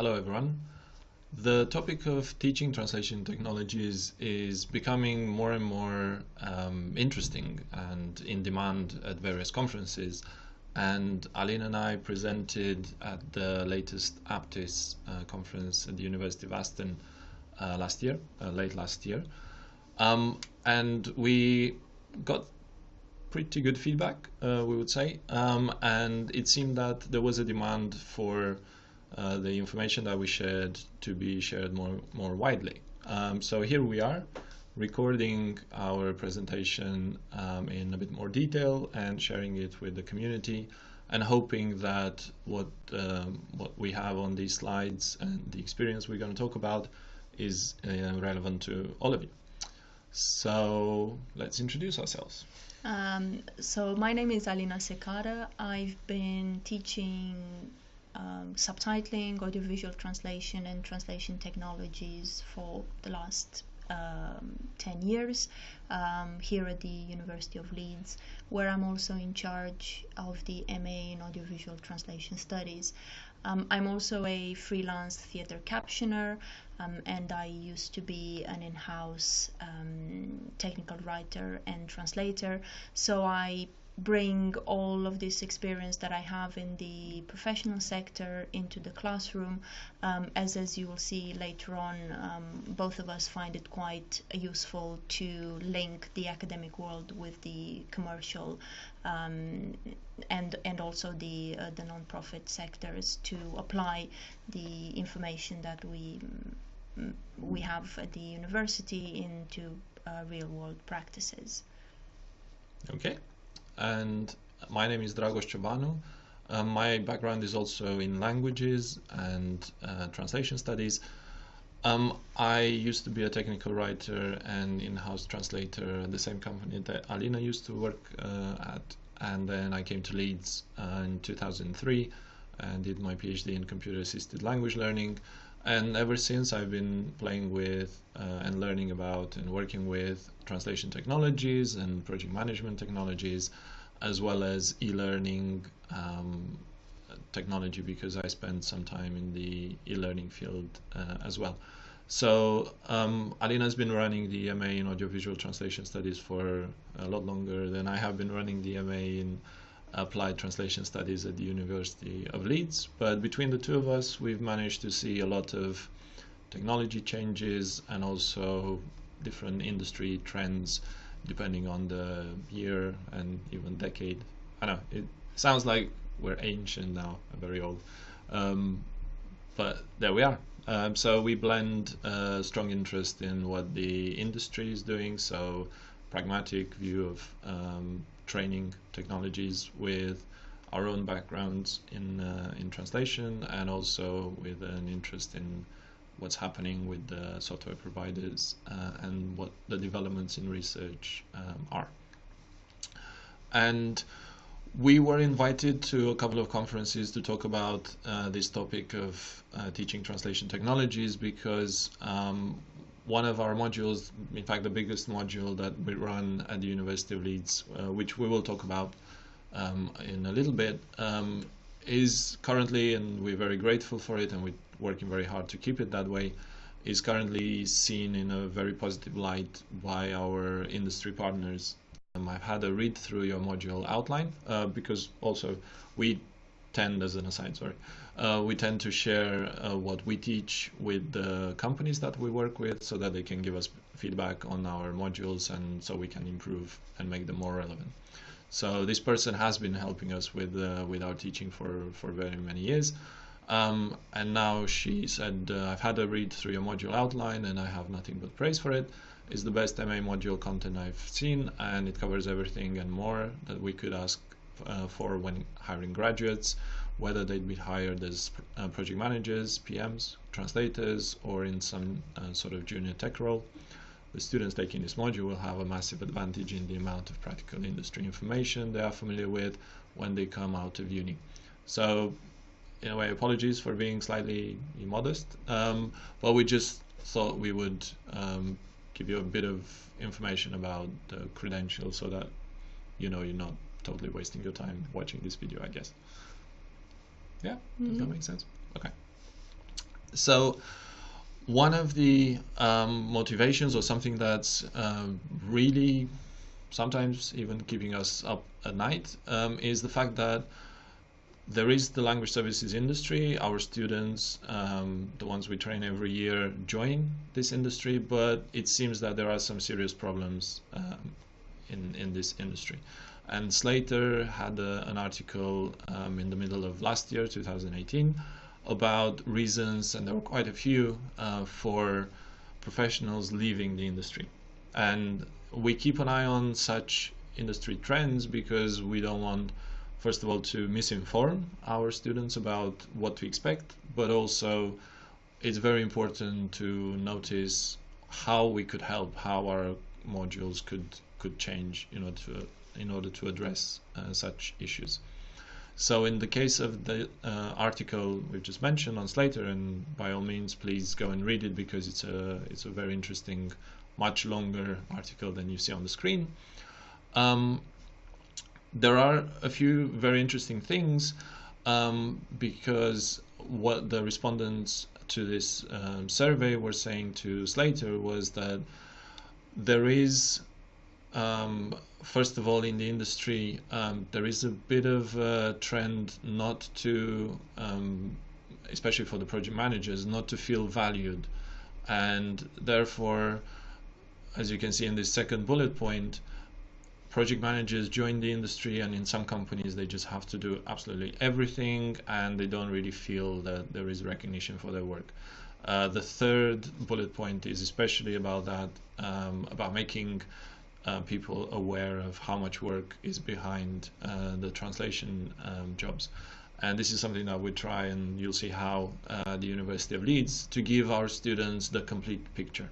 Hello everyone. The topic of teaching translation technologies is becoming more and more um, interesting and in demand at various conferences. And Alina and I presented at the latest APTIS uh, conference at the University of Aston uh, last year, uh, late last year. Um, and we got pretty good feedback, uh, we would say. Um, and it seemed that there was a demand for uh, the information that we shared to be shared more, more widely. Um, so here we are recording our presentation um, in a bit more detail and sharing it with the community and hoping that what um, what we have on these slides and the experience we're going to talk about is uh, relevant to all of you. So let's introduce ourselves. Um, so my name is Alina Secara. I've been teaching um, subtitling, audiovisual translation, and translation technologies for the last um, 10 years um, here at the University of Leeds, where I'm also in charge of the MA in Audiovisual Translation Studies. Um, I'm also a freelance theatre captioner, um, and I used to be an in house um, technical writer and translator. So I bring all of this experience that I have in the professional sector into the classroom. Um, as as you will see later on, um, both of us find it quite useful to link the academic world with the commercial um, and and also the uh, the non-profit sectors to apply the information that we we have at the university into uh, real world practices. Okay and my name is Dragos Ciobanu. Uh, my background is also in languages and uh, translation studies. Um, I used to be a technical writer and in-house translator at the same company that Alina used to work uh, at, and then I came to Leeds uh, in 2003 and did my PhD in computer-assisted language learning. And ever since, I've been playing with uh, and learning about and working with translation technologies and project management technologies, as well as e-learning um, technology because I spent some time in the e-learning field uh, as well. So um, Alina has been running the MA in audiovisual translation studies for a lot longer than I have been running the MA in applied translation studies at the University of Leeds. But between the two of us, we've managed to see a lot of technology changes and also different industry trends depending on the year and even decade. I know it sounds like we're ancient now, very old, um, but there we are. Um, so we blend a strong interest in what the industry is doing, so pragmatic view of um, training technologies with our own backgrounds in uh, in translation and also with an interest in what's happening with the software providers uh, and what the developments in research um, are. And we were invited to a couple of conferences to talk about uh, this topic of uh, teaching translation technologies because um, one of our modules, in fact, the biggest module that we run at the University of Leeds, uh, which we will talk about um, in a little bit, um, is currently, and we're very grateful for it, and we're working very hard to keep it that way, is currently seen in a very positive light by our industry partners. Um, I've had a read through your module outline uh, because also we tend, as an aside, sorry, uh, we tend to share uh, what we teach with the companies that we work with so that they can give us feedback on our modules and so we can improve and make them more relevant. So this person has been helping us with uh, with our teaching for, for very many years. Um, and now she said, uh, I've had a read through your module outline and I have nothing but praise for it. It's the best MA module content I've seen and it covers everything and more that we could ask uh, for when hiring graduates, whether they'd be hired as uh, project managers, PMs, translators, or in some uh, sort of junior tech role. The students taking this module will have a massive advantage in the amount of practical industry information they are familiar with when they come out of uni. So, in a way, apologies for being slightly immodest, um, but we just thought we would um, give you a bit of information about the credentials so that you know you're not totally wasting your time watching this video, I guess. Yeah, does mm -hmm. that mm-hmm. make sense? Okay. So one of the um, motivations or something that's uh, really sometimes even keeping us up at night um, is the fact that there is the language services industry. Our students, um, the ones we train every year, join this industry, but it seems that there are some serious problems um, in in this industry. And Slator had a, an article um, in the middle of last year, 2018, about reasons, and there were quite a few, uh, for professionals leaving the industry. And we keep an eye on such industry trends because we don't want first of all to misinform our students about what to expect but also it's very important to notice how we could help how our modules could could change in order to in order to address uh, such issues. So in the case of the uh, article we've just mentioned on Slator, and by all means please go and read it because it's a it's a very interesting much longer article than you see on the screen. Um, there are a few very interesting things um, because what the respondents to this um, survey were saying to Slator was that there is, um, first of all, in the industry, um, there is a bit of a trend not to, um, especially for the project managers, not to feel valued. And therefore, as you can see in this second bullet point, project managers join the industry and in some companies they just have to do absolutely everything and they don't really feel that there is recognition for their work. Uh, the third bullet point is especially about that, um, about making uh, people aware of how much work is behind uh, the translation um, jobs. And this is something that we try and you'll see how uh, the University of Leeds to give our students the complete picture.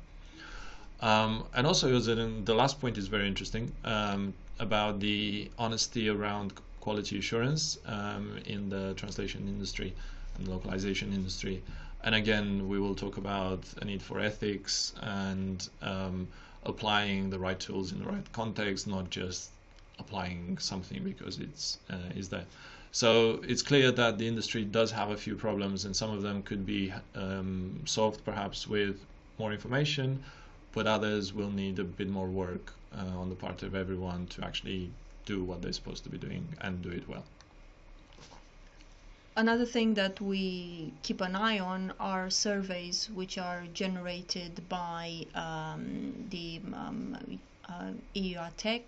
Um, and also, the last point is very interesting um, about the honesty around quality assurance um, in the translation industry and localization industry. And again, we will talk about a need for ethics and um, applying the right tools in the right context, not just applying something because it's uh, is there. So it's clear that the industry does have a few problems, and some of them could be um, solved perhaps with more information but others will need a bit more work uh, on the part of everyone to actually do what they're supposed to be doing and do it well. Another thing that we keep an eye on are surveys which are generated by um, the um, uh,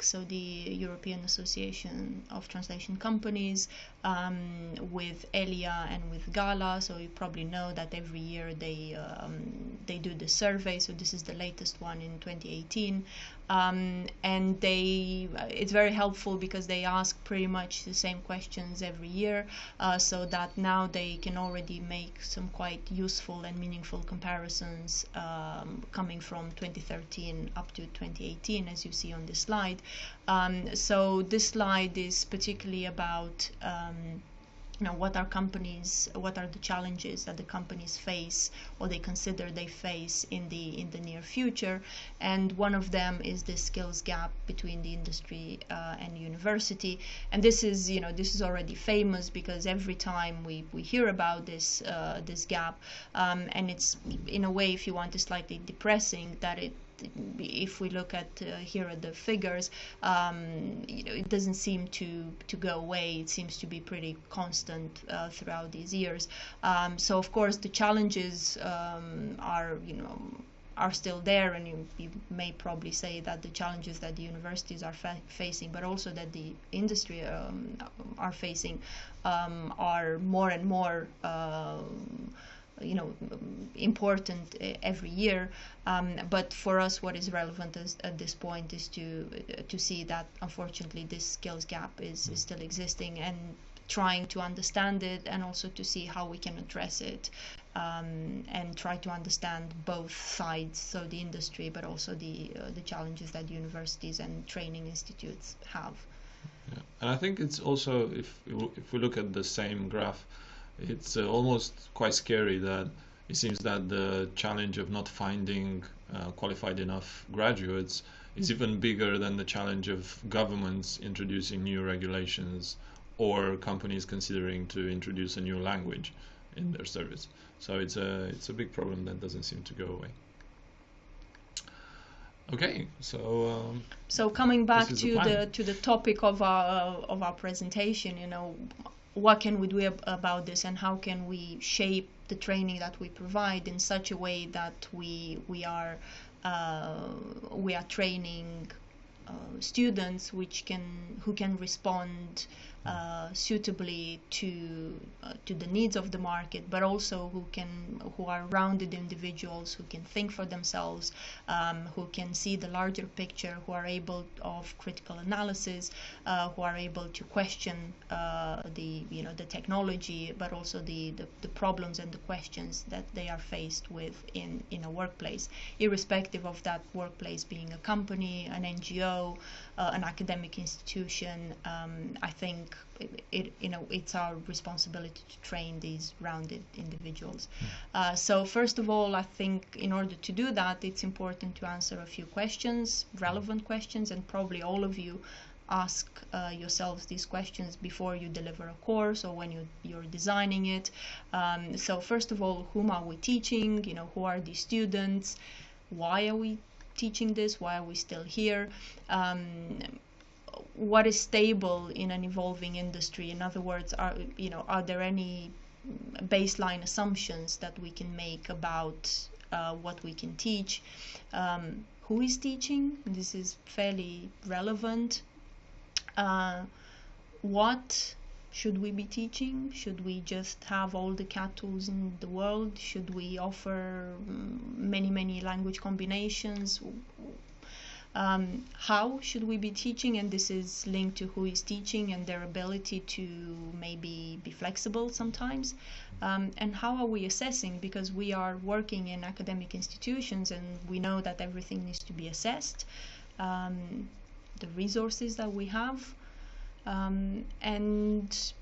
so the European Association of Translation Companies, um, with ELIA and with GALA. So you probably know that every year they um, they do the survey. So this is the latest one in 2018, um, and they it's very helpful because they ask pretty much the same questions every year, uh, so that now they can already make some quite useful and meaningful comparisons um, coming from 2013 up to 2018, as you see on this slide. Um, so this slide is particularly about um, you know what are companies what are the challenges that the companies face or they consider they face in the in the near future. And one of them is the skills gap between the industry uh, and university. And this is you know this is already famous because every time we, we hear about this uh, this gap um, and it's in a way if you want is slightly depressing that it if we look at uh, here at the figures, um, you know, it doesn't seem to to go away. It seems to be pretty constant uh, throughout these years. Um, so of course the challenges um, are you know are still there and you, you, may probably say that the challenges that the universities are fa facing but also that the industry um, are facing um, are more and more um, you know important uh, every year um, but for us what is relevant is, at this point is to uh, to see that unfortunately this skills gap is, is still existing and trying to understand it and also to see how we can address it um, and try to understand both sides so the industry but also the uh, the challenges that universities and training institutes have yeah. and I think it's also if if we look at the same graph it's uh, almost quite scary that it seems that the challenge of not finding uh, qualified enough graduates is even bigger than the challenge of governments introducing new regulations or companies considering to introduce a new language. in their service. So it's a it's a big problem that doesn't seem to go away. Okay, so um, so coming back to the the, to the topic of our of our presentation, you know, what can we do ab- about this, and how can we shape the training that we provide in such a way that we we are uh, we are training uh, students which can who can respond uh, suitably to uh, to the needs of the market, but also who can who are rounded individuals who can think for themselves, um, who can see the larger picture, who are able of critical analysis, uh, who are able to question uh, the you know the technology, but also the, the the problems and the questions that they are faced with in in a workplace, irrespective of that workplace being a company, an NGO, uh, an academic institution. Um, I think it, it, you know it's our responsibility to train these rounded individuals. Uh, so first of all, I think in order to do that, it's important to answer a few questions, relevant questions, and probably all of you ask uh, yourselves these questions before you deliver a course or when you, you're designing it. Um, so first of all, whom are we teaching? You know, who are these students? Why are we teaching this? Why are we still here? Um, what is stable in an evolving industry? In other words, are you know are there any baseline assumptions that we can make about uh, what we can teach? Um, who is teaching? This is fairly relevant. Uh, what should we be teaching? Should we just have all the CAT tools in the world? Should we offer mm, many, many language combinations? Um, how should we be teaching? And this is linked to who is teaching and their ability to maybe be flexible sometimes. Um, and how are we assessing? Because we are working in academic institutions and we know that everything needs to be assessed. Um, the resources that we have um, and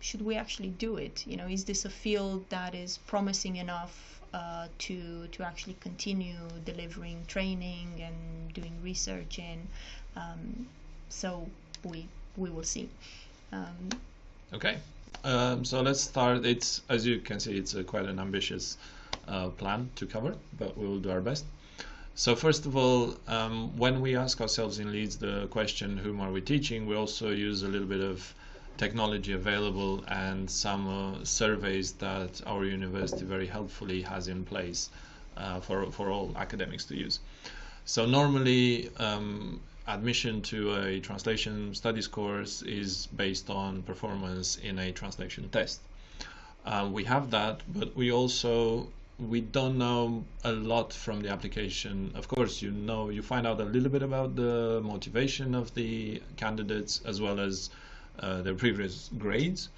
should we actually do it you know is this a field that is promising enough uh, to to actually continue delivering training and doing research in um, so we we will see um, Okay, um, so let's start. It's as you can see, it's a quite an ambitious uh, plan to cover, but we will do our best. So first of all, um, when we ask ourselves in Leeds the question, "Whom are we teaching?" we also use a little bit of technology available and some uh, surveys that our university very helpfully has in place uh, for for all academics to use. So normally, um, admission to a translation studies course is based on performance in a translation test. Uh, we have that, but we also we don't know a lot from the application. Of course, you know you find out a little bit about the motivation of the candidates as well as uh, their previous grades,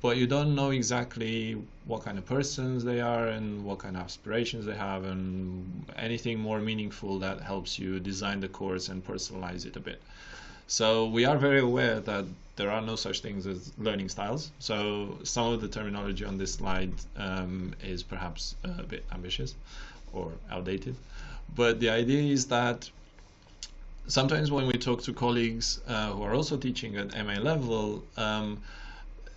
but you don't know exactly what kind of persons they are and what kind of aspirations they have and anything more meaningful that helps you design the course and personalize it a bit. So we are very aware that there are no such things as learning styles. So some of the terminology on this slide um, is perhaps a bit ambitious or outdated. But the idea is that sometimes when we talk to colleagues uh, who are also teaching at MA level, um,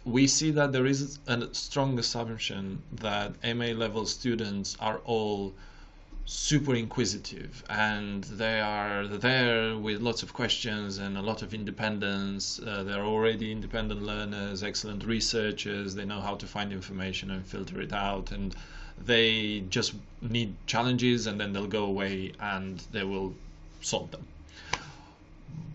we see that there is a strong assumption that MA level students are all super inquisitive and they are there with lots of questions and a lot of independence. Uh, they're already independent learners, excellent researchers, they know how to find information and filter it out, and they just need challenges and then they'll go away and they will solve them.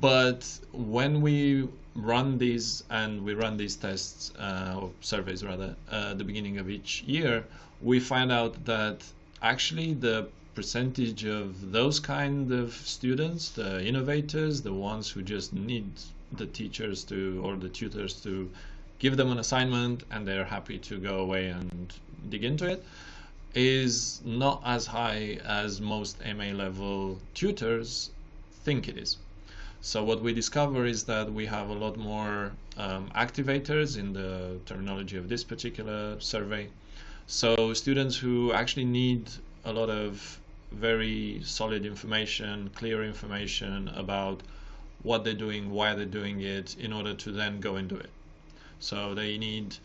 But when we run these and we run these tests uh, or surveys rather uh, the beginning of each year, we find out that actually the percentage of those kind of students, the innovators, the ones who just need the teachers to or the tutors to give them an assignment and they're happy to go away and dig into it, is not as high as most MA level tutors think it is. So what we discover is that we have a lot more um, activators in the terminology of this particular survey. So students who actually need a lot of very solid information, clear information about what they're doing, why they're doing it, in order to then go and do it. So they need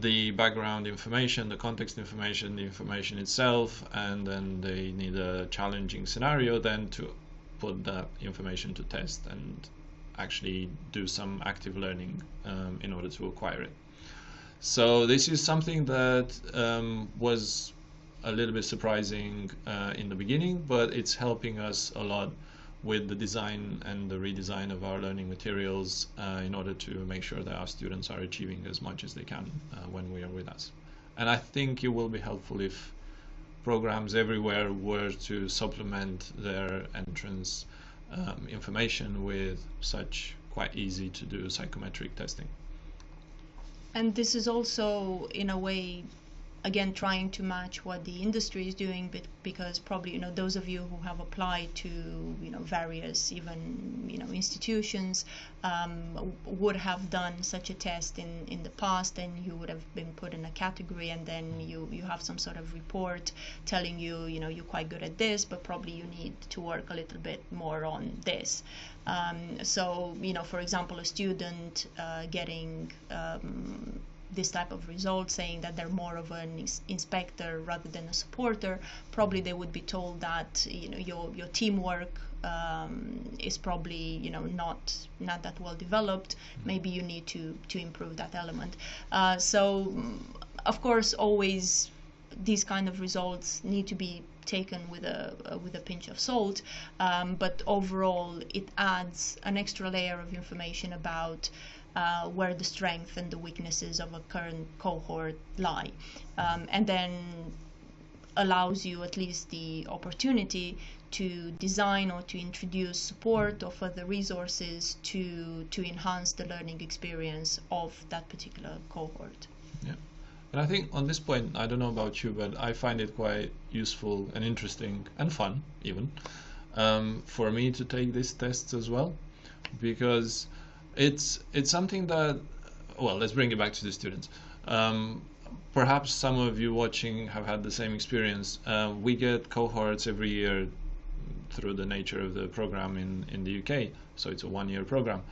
the background information, the context information, the information itself, and then they need a challenging scenario then to put that information to test and actually do some active learning um, in order to acquire it. So this is something that um, was a little bit surprising uh, in the beginning, but it's helping us a lot with the design and the redesign of our learning materials uh, in order to make sure that our students are achieving as much as they can uh, when we are with us. And I think it will be helpful if programs everywhere were to supplement their entrance um, information with such quite easy to do psychometric testing. And this is also, in a way, again trying to match what the industry is doing but because probably you know those of you who have applied to you know various even you know institutions um, would have done such a test in in the past and you would have been put in a category and then you you have some sort of report telling you you know you're quite good at this but probably you need to work a little bit more on this. Um, so you know for example a student uh, getting um, this type of result saying that they're more of an inspector rather than a supporter probably they would be told that you know your your teamwork um, is probably you know not not that well developed. Maybe you need to to improve that element. Uh, so of course always these kind of results need to be taken with a uh, with a pinch of salt um, but overall it adds an extra layer of information about uh, where the strength and the weaknesses of a current cohort lie. Um, and then allows you at least the opportunity to design or to introduce support or further resources to to enhance the learning experience of that particular cohort. Yeah. And I think on this point, I don't know about you, but I find it quite useful and interesting and fun, even, um, for me to take these tests as well, because it's it's something that well let's bring it back to the students. Um, perhaps some of you watching have had the same experience. Uh, we get cohorts every year through the nature of the program in, in the UK so it's a one year program.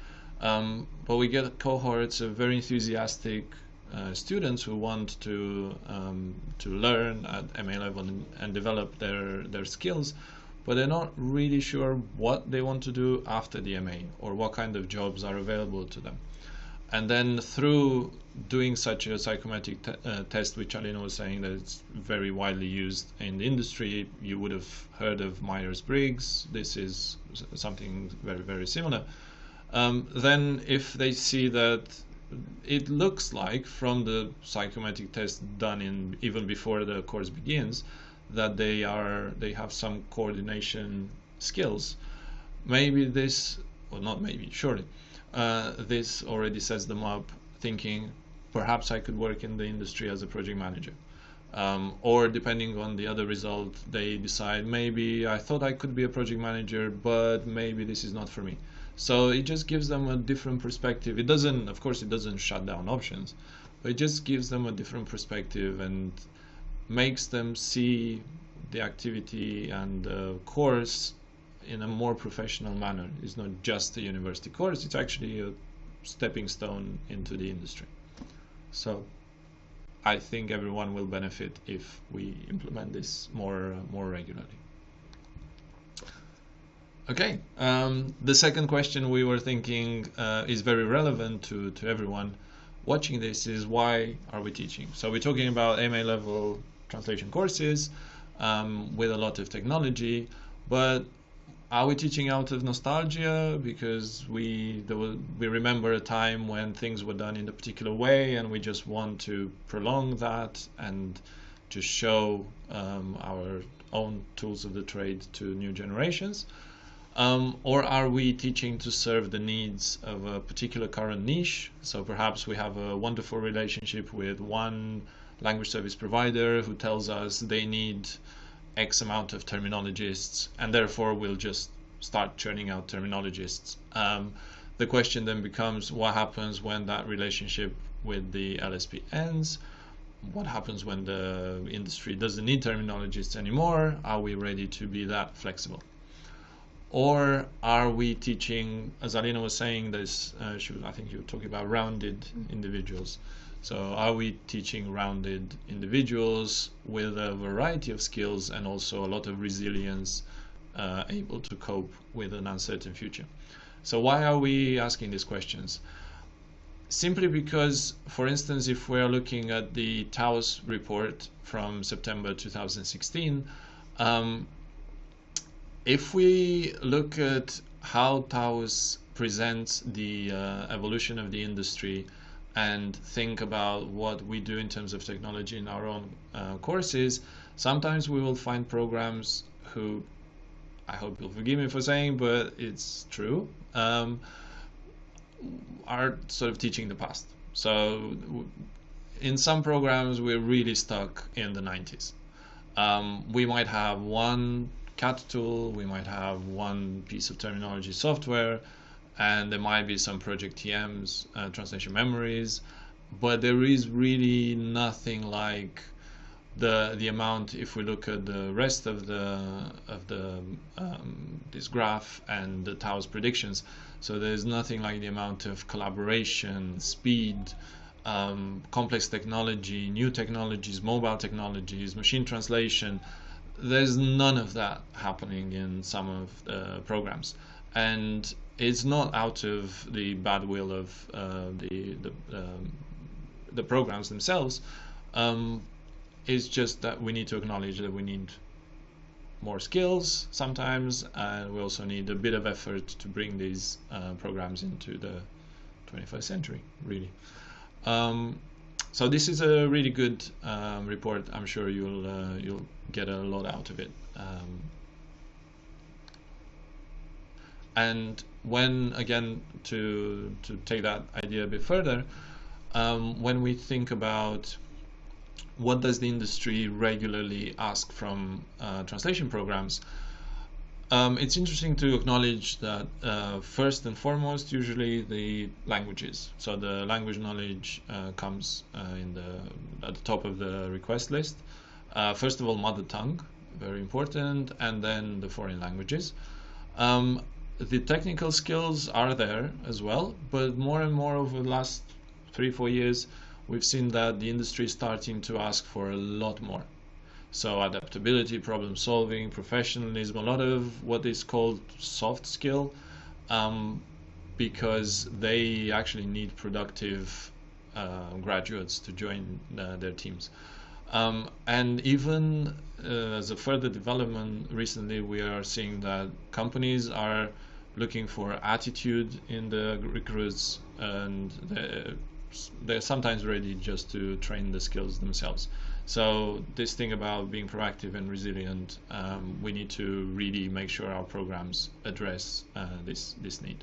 Um, but we get cohorts of very enthusiastic uh, students who want to um, to learn at MA level and, and develop their their skills but they're not really sure what they want to do after DMA or what kind of jobs are available to them. And then through doing such a psychometric te uh, test, which Alina was saying that it's very widely used in the industry, you would have heard of Myers-Briggs. This is something very, very similar. Um, then if they see that it looks like from the psychometric test done in even before the course begins that they are they have some coordination skills. Maybe this or not maybe surely uh, this already sets them up thinking perhaps I could work in the industry as a project manager. Um, or depending on the other result they decide maybe I thought I could be a project manager but maybe this is not for me. So it just gives them a different perspective. It doesn't of course it doesn't shut down options but it just gives them a different perspective and makes them see the activity and the course in a more professional manner. It's not just a university course, it's actually a stepping stone into the industry. So I think everyone will benefit if we implement this more more regularly. Okay, um, the second question we were thinking uh, is very relevant to, to everyone watching this is why are we teaching? So we're talking about MA level translation courses um, with a lot of technology, but are we teaching out of nostalgia because we we remember a time when things were done in a particular way and we just want to prolong that and to show um, our own tools of the trade to new generations? Um, or are we teaching to serve the needs of a particular current niche? So perhaps we have a wonderful relationship with one language service provider who tells us they need X amount of terminologists, and therefore we'll just start churning out terminologists. Um, the question then becomes what happens when that relationship with the LSP ends? What happens when the industry doesn't need terminologists anymore? Are we ready to be that flexible? Or are we teaching, as Alina was saying, this, uh, she, I think you were talking about rounded mm-hmm. individuals. So, are we teaching rounded individuals with a variety of skills and also a lot of resilience, uh, able to cope with an uncertain future? So, why are we asking these questions? Simply because, for instance, if we're looking at the TAUS report from September 2016, um, if we look at how TAUS presents the uh, evolution of the industry and think about what we do in terms of technology in our own uh, courses, sometimes we will find programs who, I hope you'll forgive me for saying, but it's true, um, are sort of teaching the past. So in some programs, we're really stuck in the 90s. Um, we might have one CAT tool, we might have one piece of terminology software, and there might be some project TMs, uh, translation memories, but there is really nothing like the the amount if we look at the rest of the of the um, this graph and the TAUS predictions. So there's nothing like the amount of collaboration, speed, um, complex technology, new technologies, mobile technologies, machine translation. There's none of that happening in some of the programs, and it's not out of the bad will of uh, the the, um, the programs themselves. Um, it's just that we need to acknowledge that we need more skills sometimes, and we also need a bit of effort to bring these uh, programs into the 21st century, really. Um, so this is a really good um, report. I'm sure you'll uh, you'll get a lot out of it. Um, and when again to to take that idea a bit further, um, when we think about what does the industry regularly ask from uh, translation programs, um, it's interesting to acknowledge that uh, first and foremost, usually the languages. So the language knowledge uh, comes uh, in the at the top of the request list. Uh, first of all, mother tongue, very important, and then the foreign languages. Um, the technical skills are there as well, but more and more over the last three, four years, we've seen that the industry is starting to ask for a lot more. So adaptability, problem solving, professionalism, a lot of what is called soft skill, um, because they actually need productive uh, graduates to join uh, their teams. Um, and even uh, as a further development, recently we are seeing that companies are looking for attitude in the recruits and they're, they're sometimes ready just to train the skills themselves. So this thing about being proactive and resilient, um, we need to really make sure our programs address uh, this this need.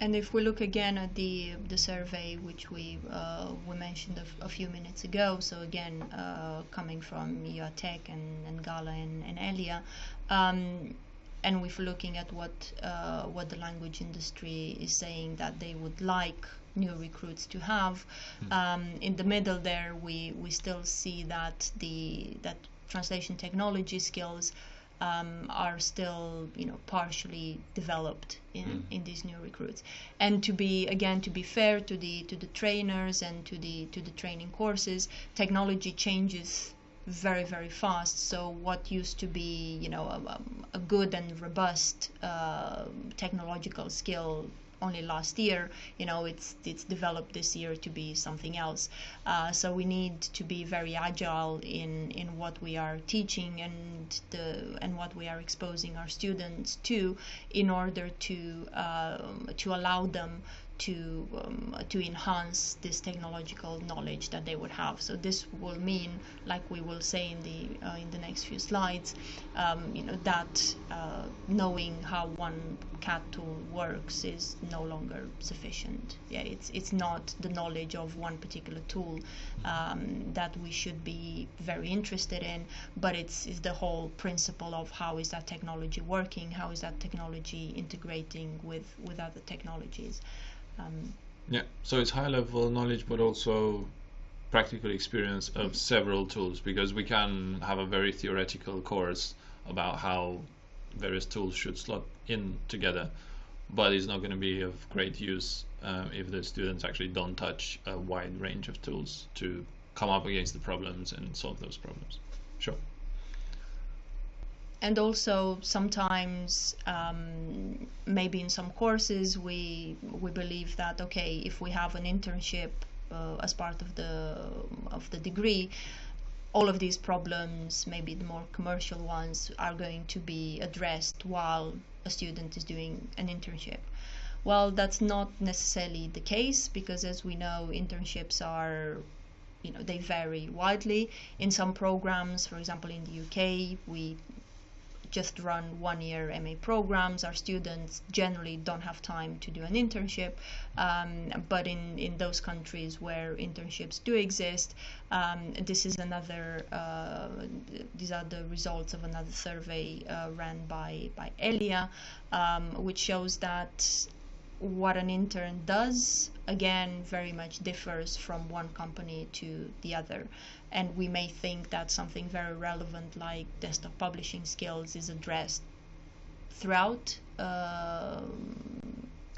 And if we look again at the the survey which we uh, we mentioned a, few minutes ago, so again uh, coming from EUATC and, and Gala and, and Elia, um, and we're looking at what uh, what the language industry is saying that they would like new recruits to have. Mm. Um, in the middle there, we we still see that the that translation technology skills um, are still you know partially developed in, mm. in these new recruits and to be again to be fair to the to the trainers and to the to the training courses technology changes very very fast. So what used to be you know a, a good and robust uh, technological skill only last year you know it's it's developed this year to be something else. Uh, so we need to be very agile in in what we are teaching and the and what we are exposing our students to in order to um, to allow them to um, to enhance this technological knowledge that they would have. So this will mean, like we will say in the uh, in the next few slides, um, you know that uh, knowing how one CAT tool works is no longer sufficient. Yeah, it's it's not the knowledge of one particular tool um, that we should be very interested in, but it's, it's the whole principle of how is that technology working, how is that technology integrating with with other technologies. Um, yeah, so it's high level knowledge, but also practical experience of several tools because we can have a very theoretical course about how various tools should slot in together. but it's not going to be of great use um, if the students actually don't touch a wide range of tools to come up against the problems and solve those problems. Sure. And also sometimes um, maybe in some courses we we believe that okay if we have an internship uh, as part of the of the degree all of these problems, maybe the more commercial ones, are going to be addressed while a student is doing an internship. Well, that's not necessarily the case because, as we know, internships are you know they vary widely in some programs for example in the UK we just run one year MA programs. Our students generally don't have time to do an internship, um, but in, in those countries where internships do exist, um, this is another, uh, these are the results of another survey uh, ran by, by ELIA, um, which shows that what an intern does again very much differs from one company to the other and we may think that something very relevant like desktop publishing skills is addressed throughout uh,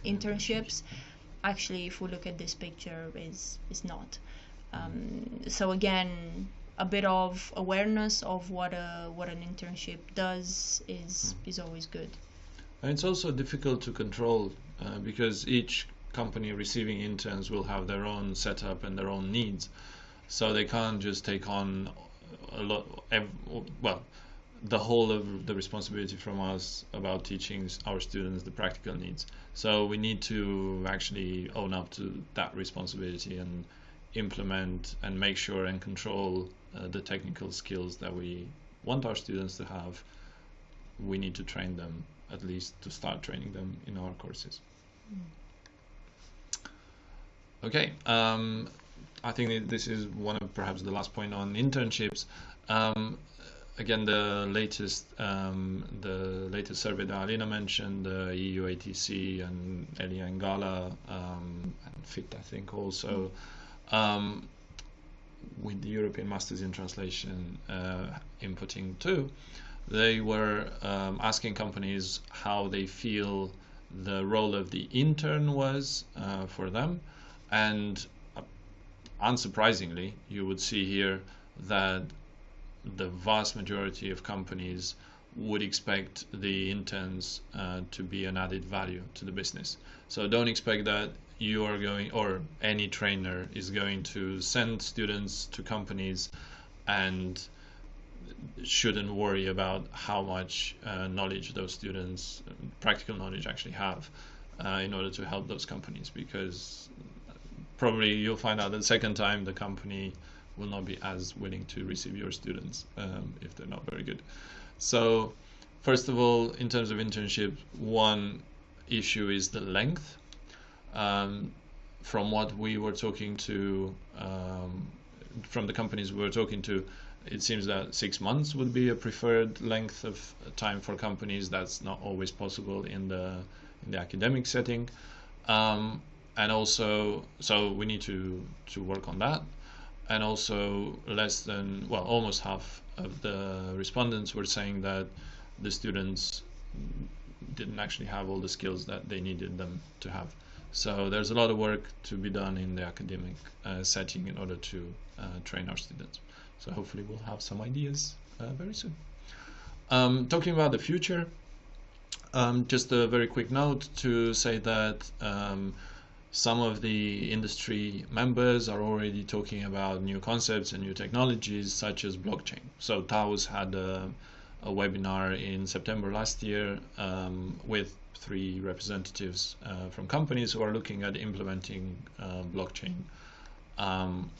internships. Actually if we look at this picture is is not. Um, so again a bit of awareness of what a what an internship does is is always good. And it's also difficult to control uh, because each company receiving interns will have their own setup and their own needs. So they can't just take on a lot, well, the whole of the responsibility from us about teaching our students the practical needs. So we need to actually own up to that responsibility and implement and make sure and control uh, the technical skills that we want our students to have. We need to train them at least to start training them in our courses. Okay, um, I think this is one of perhaps the last point on internships. Um, again, the latest um, the latest survey that Alina mentioned, the EU ATC and Elia and Gala um, and FIT, I think also. Um, with the European Masters in Translation uh, inputting too, they were um, asking companies how they feel the role of the intern was uh, for them. And uh, unsurprisingly, you would see here that the vast majority of companies would expect the interns uh, to be an added value to the business. So don't expect that you are going, or any trainer is going to send students to companies and shouldn't worry about how much uh, knowledge those students, practical knowledge, actually have uh, in order to help those companies because probably you'll find out that the second time the company will not be as willing to receive your students um, if they're not very good. So, first of all, in terms of internship, one issue is the length. Um, from what we were talking to, um, from the companies we were talking to, it seems that six months would be a preferred length of time for companies. That's not always possible in the in the academic setting, um, and also so we need to to work on that. And also less than well almost half of the respondents were saying that the students didn't actually have all the skills that they needed them to have. So there's a lot of work to be done in the academic uh, setting in order to uh, train our students. So hopefully we'll have some ideas uh, very soon. Um, talking about the future, um, just a very quick note to say that um, some of the industry members are already talking about new concepts and new technologies such as blockchain. So TAUS had a, a webinar in September last year um, with three representatives uh, from companies who are looking at implementing uh, blockchain um,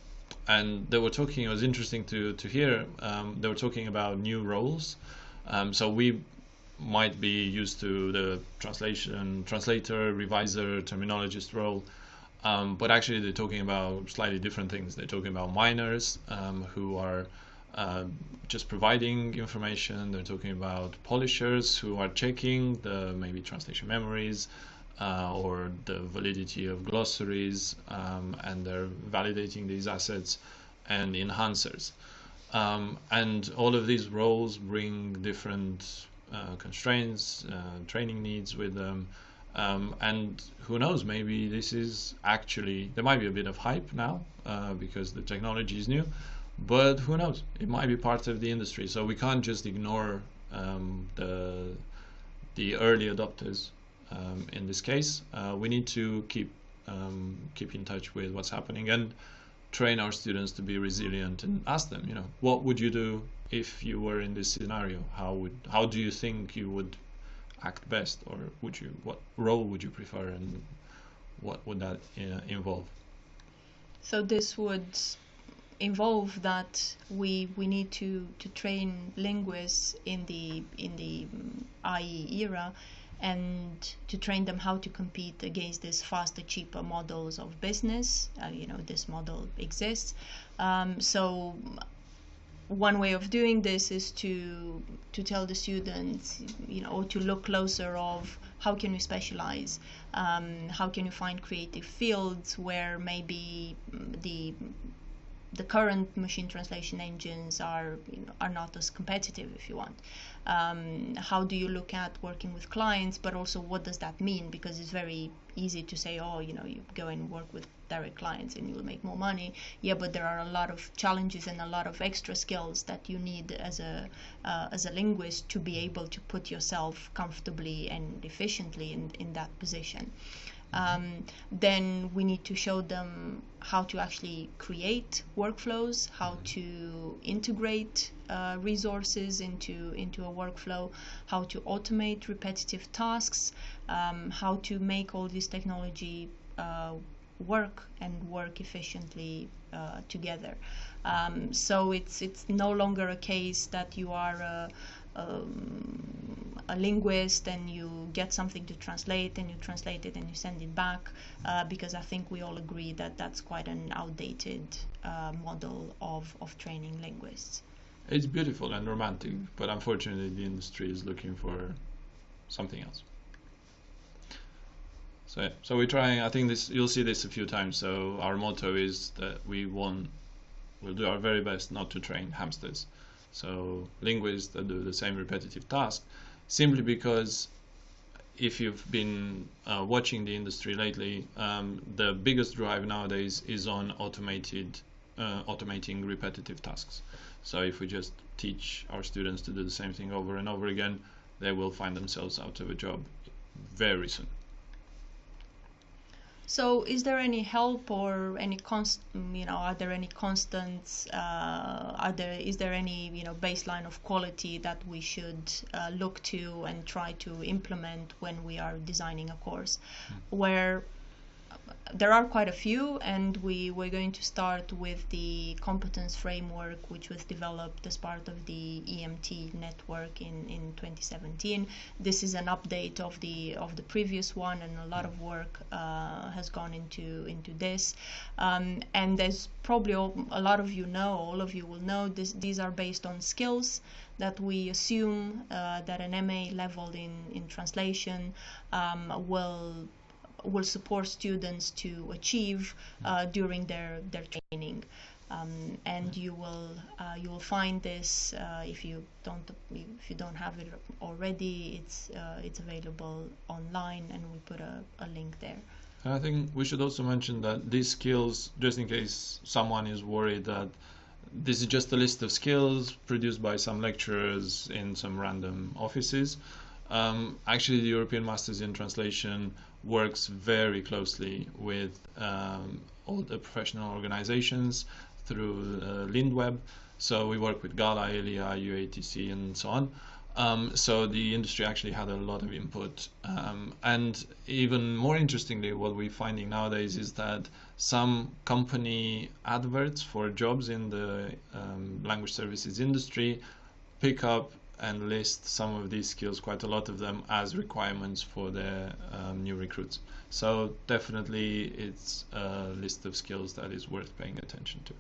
and they were talking. It was interesting to to hear. Um, they were talking about new roles. Um, so we might be used to the translation translator, reviser, terminologist role. Um, but actually, they're talking about slightly different things. They're talking about miners um, who are uh, just providing information. They're talking about polishers who are checking the maybe translation memories, uh, or the validity of glossaries, um, and they're validating these assets and enhancers. Um, and all of these roles bring different constraints, uh, training needs with them. Um, and who knows, maybe this is actually, there might be a bit of hype now uh, because the technology is new, but who knows, it might be part of the industry. So we can't just ignore um, the, the early adopters um, in this case. Uh, we need to keep, um, keep in touch with what's happening and train our students to be resilient and ask them, you know, what would you do if you were in this scenario? How would, how do you think you would act best, or would you what role would you prefer, and what would that uh, involve? So this would involve that we we need to to train linguists in the in the AI era and to train them how to compete against these faster cheaper models of business uh, you know this model exists um, so one way of doing this is to to tell the students you know to look closer of how can you specialize um, how can you find creative fields where maybe the the current machine translation engines are you know, are not as competitive if you want um, how do you look at working with clients but also what does that mean? Because it's very easy to say oh you know you go and work with direct clients and you'll make more money. Yeah but there are a lot of challenges and a lot of extra skills that you need as a uh, as a linguist to be able to put yourself comfortably and efficiently in, in that position um, then we need to show them how to actually create workflows, how to integrate uh, resources into into a workflow, how to automate repetitive tasks, um, how to make all this technology uh, work and work efficiently uh, together. Um, so it's it's no longer a case that you are a, um, a linguist and you get something to translate and you translate it and you send it back uh, because I think we all agree that that's quite an outdated uh, model of, of training linguists. It's beautiful and romantic, but unfortunately the industry is looking for something else. So yeah, so we're trying. I think this you'll see this a few times. So our motto is that we want, we'll do our very best not to train hamsters. So linguists that do the same repetitive task, simply because if you've been uh, watching the industry lately, um, the biggest drive nowadays is on automated, uh, automating repetitive tasks. So if we just teach our students to do the same thing over and over again, they will find themselves out of a job very soon. So, is there any help or any const? You know, are there any constants? Uh, are there is there any you know baseline of quality that we should uh, look to and try to implement when we are designing a course, mm. where there are quite a few, and we we're going to start with the competence framework, which was developed as part of the EMT network in, in 2017. This is an update of the of the previous one, and a lot of work uh, has gone into into this. Um, and there's probably a lot of you know, all of you will know, this, these are based on skills that we assume uh, that an MA level in in translation um, will will support students to achieve uh, during their, their training. Um, and you will uh, you will find this uh, if you don't if you don't have it already it's uh, it's available online and we put a, a link there and I think we should also mention that these skills just in case someone is worried that this is just a list of skills produced by some lecturers in some random offices um, actually the European Masters in Translation works very closely with um, all the professional organizations through uh, Lindweb. So we work with GALA, ELIA, EUATC, and so on. Um, so the industry actually had a lot of input. Um, and even more interestingly, what we're finding nowadays is that some company adverts for jobs in the um, language services industry pick up and list some of these skills, quite a lot of them, as requirements for their um, new recruits. So definitely it's a list of skills that is worth paying attention to.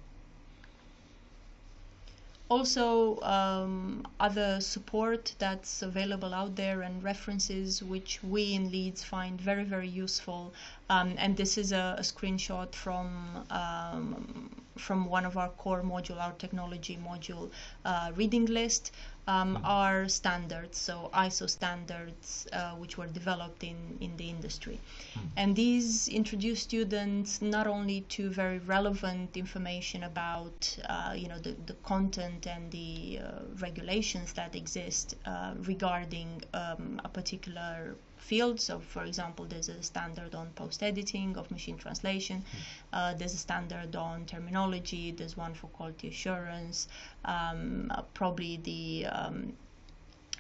Also, um, other support that's available out there and references which we in Leeds find very, very useful. Um, and this is a, a screenshot from um, from one of our core module, our technology module uh, reading list, um, Mm-hmm. are standards, so ISO standards, uh, which were developed in, in the industry. Mm-hmm. And these introduce students not only to very relevant information about, uh, you know, the, the content and the uh, regulations that exist uh, regarding um, a particular field. So, for example, there's a standard on post editing of machine translation. Uh, there's a standard on terminology. There's one for quality assurance. Um, uh, probably the um,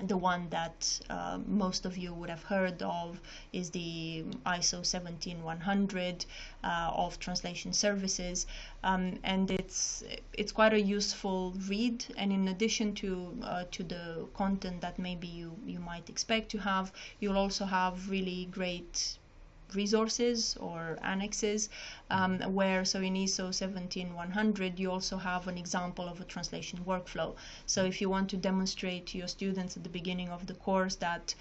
the one that uh, most of you would have heard of is the ISO 17100 uh, of translation services, um, and it's it's quite a useful read. And in addition to uh, to the content that maybe you you might expect to have, you'll also have really great resources or annexes um, where so in ISO 17100 you also have an example of a translation workflow. So if you want to demonstrate to your students at the beginning of the course that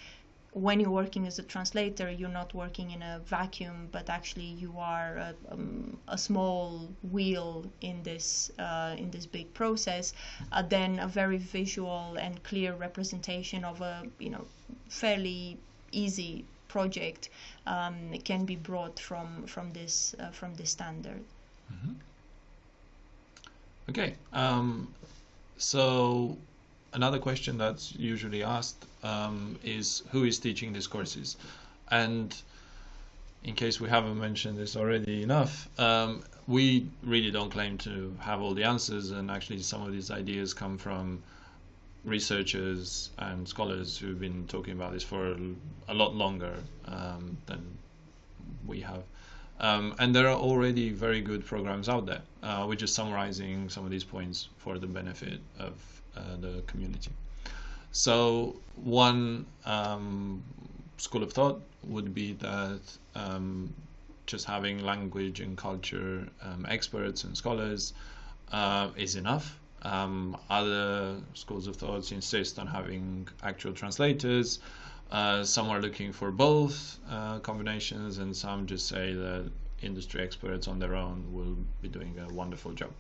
when you're working as a translator you're not working in a vacuum but actually you are a, um, a small wheel in this uh, in this big process uh, then a very visual and clear representation of a you know fairly easy project um, can be brought from from this uh, from this standard. Okay. Um, so another question that's usually asked um, is who is teaching these courses, and in case we haven't mentioned this already enough, um, we really don't claim to have all the answers, and actually some of these ideas come from researchers and scholars who've been talking about this for a lot longer um, than we have. Um, and there are already very good programs out there. Uh, we're just summarizing some of these points for the benefit of uh, the community. So, one um, school of thought would be that um, just having language and culture um, experts and scholars uh, is enough. Um, other schools of thought insist on having actual translators. Uh, some are looking for both uh, combinations, and some just say that industry experts on their own will be doing a wonderful job.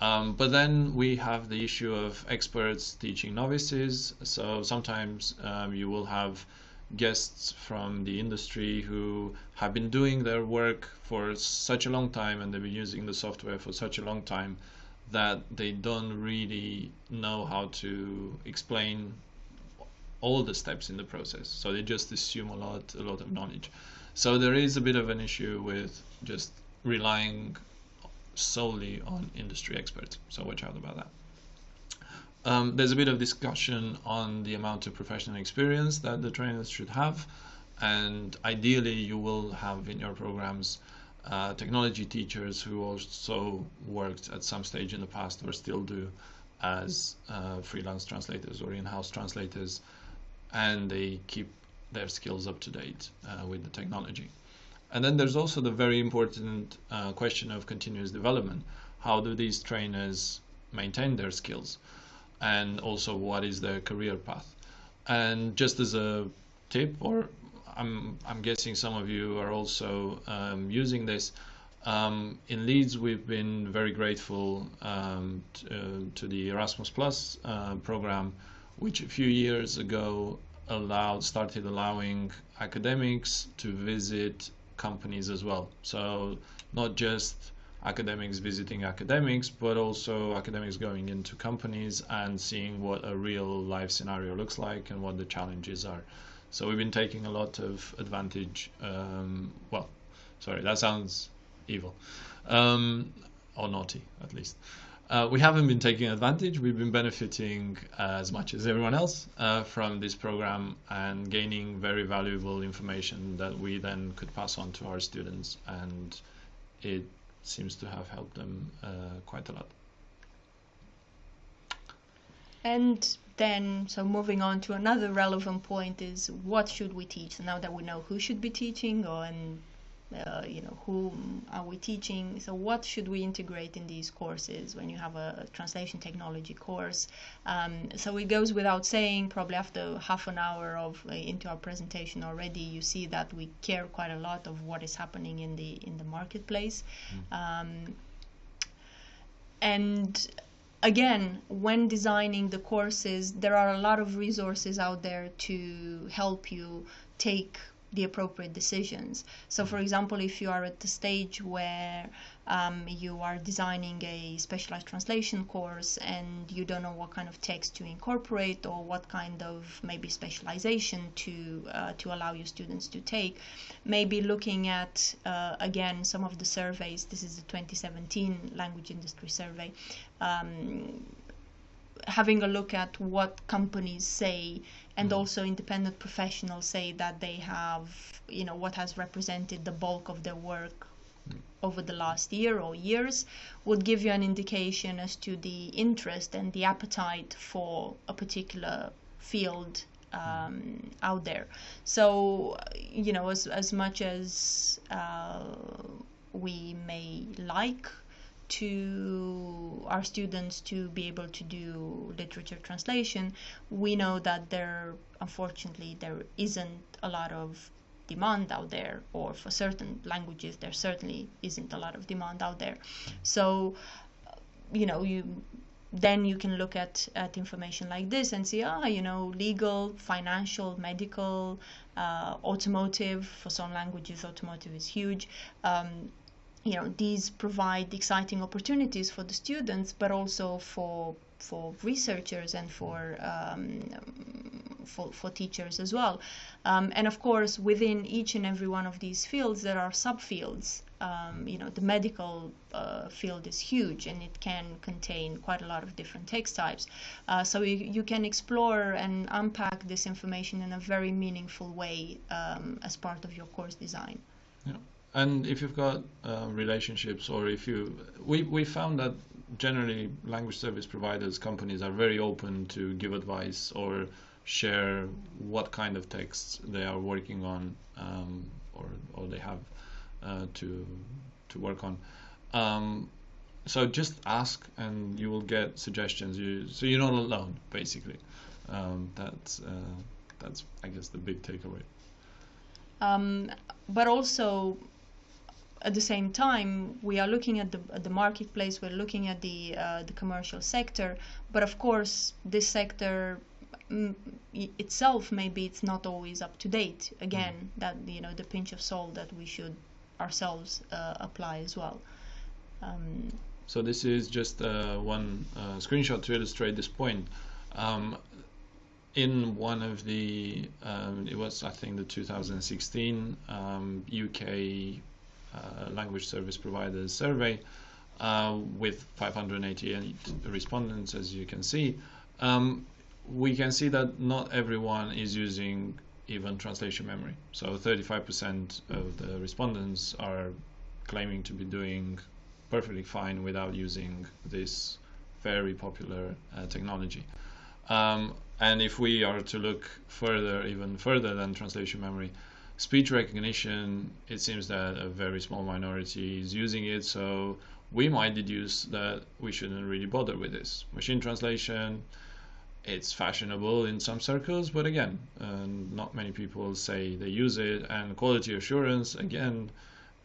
Um, but then we have the issue of experts teaching novices. So sometimes um, you will have guests from the industry who have been doing their work for such a long time and they've been using the software for such a long time that they don't really know how to explain all the steps in the process. So they just assume a lot, a lot of knowledge. So there is a bit of an issue with just relying solely on industry experts. So watch out about that. Um, there's a bit of discussion on the amount of professional experience that the trainers should have, and ideally you will have in your programs uh, technology teachers who also worked at some stage in the past or still do as uh, freelance translators or in-house translators, and they keep their skills up to date uh, with the technology. And then there's also the very important uh, question of continuous development. How do these trainers maintain their skills? And also, what is their career path? And just as a tip, or I'm, I'm guessing some of you are also um, using this. Um, in Leeds, we've been very grateful um, to, uh, to, the Erasmus Plus uh, program, which a few years ago allowed started allowing academics to visit companies as well. So not just academics visiting academics, but also academics going into companies and seeing what a real life scenario looks like and what the challenges are. So we've been taking a lot of advantage. Um, well, sorry, that sounds evil, um, or naughty at least. Uh, we haven't been taking advantage. We've been benefiting as much as everyone else uh, from this program and gaining very valuable information that we then could pass on to our students, and it seems to have helped them uh, quite a lot. And then, so moving on to another relevant point is what should we teach? now that we know who should be teaching, or and uh, you know whom are we teaching so what should we integrate in these courses when you have a translation technology course um, so it goes without saying probably after half an hour of uh, into our presentation already you see that we care quite a lot of what is happening in the in the marketplace mm. um, and again, when designing the courses, there are a lot of resources out there to help you take the appropriate decisions. So, for mm-hmm. example, if you are at the stage where um, you are designing a specialized translation course and you don't know what kind of text to incorporate or what kind of maybe specialization to uh, to allow your students to take, maybe looking at uh, again some of the surveys. This is the 2017 language industry survey. Um, having a look at what companies say and mm. also independent professionals say that they have you know what has represented the bulk of their work. Over the last year or years would give you an indication as to the interest and the appetite for a particular field um, out there. So, you know, as, as much as uh, we may like to our students to be able to do literature translation, we know that there, unfortunately, there isn't a lot of demand out there, or for certain languages, there certainly isn't a lot of demand out there. So, you know, you then you can look at, at information like this and see, ah, you know, legal, financial, medical, uh, automotive. For some languages, automotive is huge. Um, you know these provide exciting opportunities for the students but also for for researchers and for um, for, for teachers as well. Um, and of course within each and every one of these fields there are subfields. Um, you know the medical uh, field is huge and it can contain quite a lot of different text types. Uh, so you, you can explore and unpack this information in a very meaningful way um, as part of your course design. Yeah. And if you've got uh, relationships or if you we, we found that generally language service providers companies are very open to give advice or share what kind of texts they are working on um, or, or they have uh, to to work on. Um, so just ask and you will get suggestions. You so you're not alone basically. Um, that's uh, that's I guess the big takeaway. Um, but also at the same time, we are looking at the, at the marketplace, we're looking at the, uh, the commercial sector, but of course, this sector mm, itself, maybe it's not always up to date. Again, mm. that, you know, the pinch of salt that we should ourselves uh, apply as well. Um, so this is just uh, one uh, screenshot to illustrate this point. Um, in one of the, um, it was I think the 2016 UK um, language service providers survey uh, with 588 respondents, as you can see, um, we can see that not everyone is using even translation memory. So 35% of the respondents are claiming to be doing perfectly fine without using this very popular uh, technology. Um, and if we are to look further, even further than translation memory, speech recognition, it seems that a very small minority is using it, so we might deduce that we shouldn't really bother with this. Machine translation, it's fashionable in some circles, but again, uh, not many people say they use it. And quality assurance, again,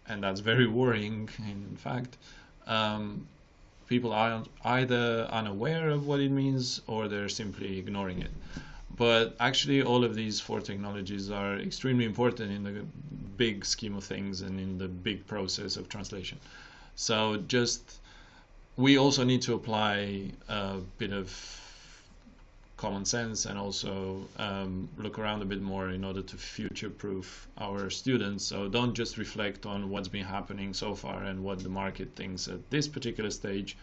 and that's very worrying, in fact. Um, people are either unaware of what it means or they're simply ignoring it. But actually, all of these four technologies are extremely important in the big scheme of things and in the big process of translation. So just we also need to apply a bit of common sense and also um, look around a bit more in order to future-proof our students. So don't just reflect on what's been happening so far and what the market thinks at this particular stage,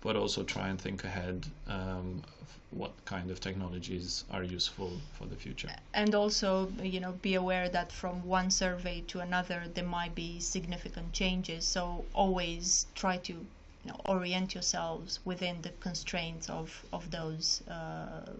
but also try and think ahead um, what kind of technologies are useful for the future. And also, you know, be aware that from one survey to another, there might be significant changes. So always try to you know, orient yourselves within the constraints of, of those uh,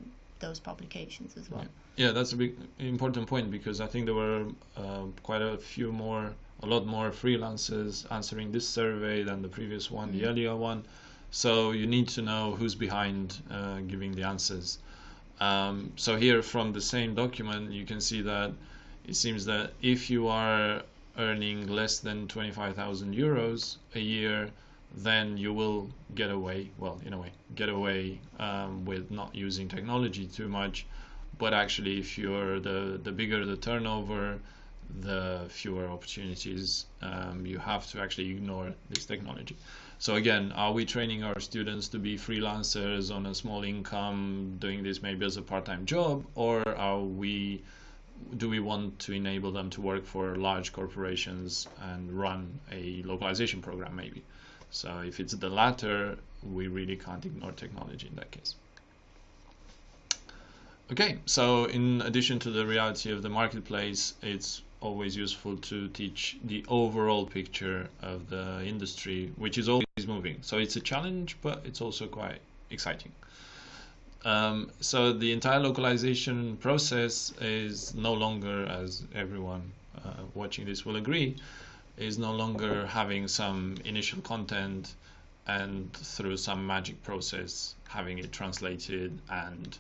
those publications as well. Yeah. yeah. that's a big important point because I think there were uh, quite a few more, a lot more freelancers answering this survey than the previous one, mm-hmm. the earlier one. So you need to know who's behind uh, giving the answers. Um, so here from the same document, you can see that it seems that if you are earning less than 25,000 euros a year, then you will get away, well, in a way, get away um, with not using technology too much. But actually, if you're the, the bigger the turnover, the fewer opportunities um, you have to actually ignore this technology. So again, are we training our students to be freelancers on a small income, doing this maybe as a part-time job, or are we do we want to enable them to work for large corporations and run a localization program maybe? So if it's the latter, we really can't ignore technology in that case. Okay, so in addition to the reality of the marketplace, it's always useful to teach the overall picture of the industry, which is always moving. So it's a challenge, but it's also quite exciting. Um, so the entire localization process is no longer, as everyone uh, watching this will agree, is no longer having some initial content and through some magic process having it translated and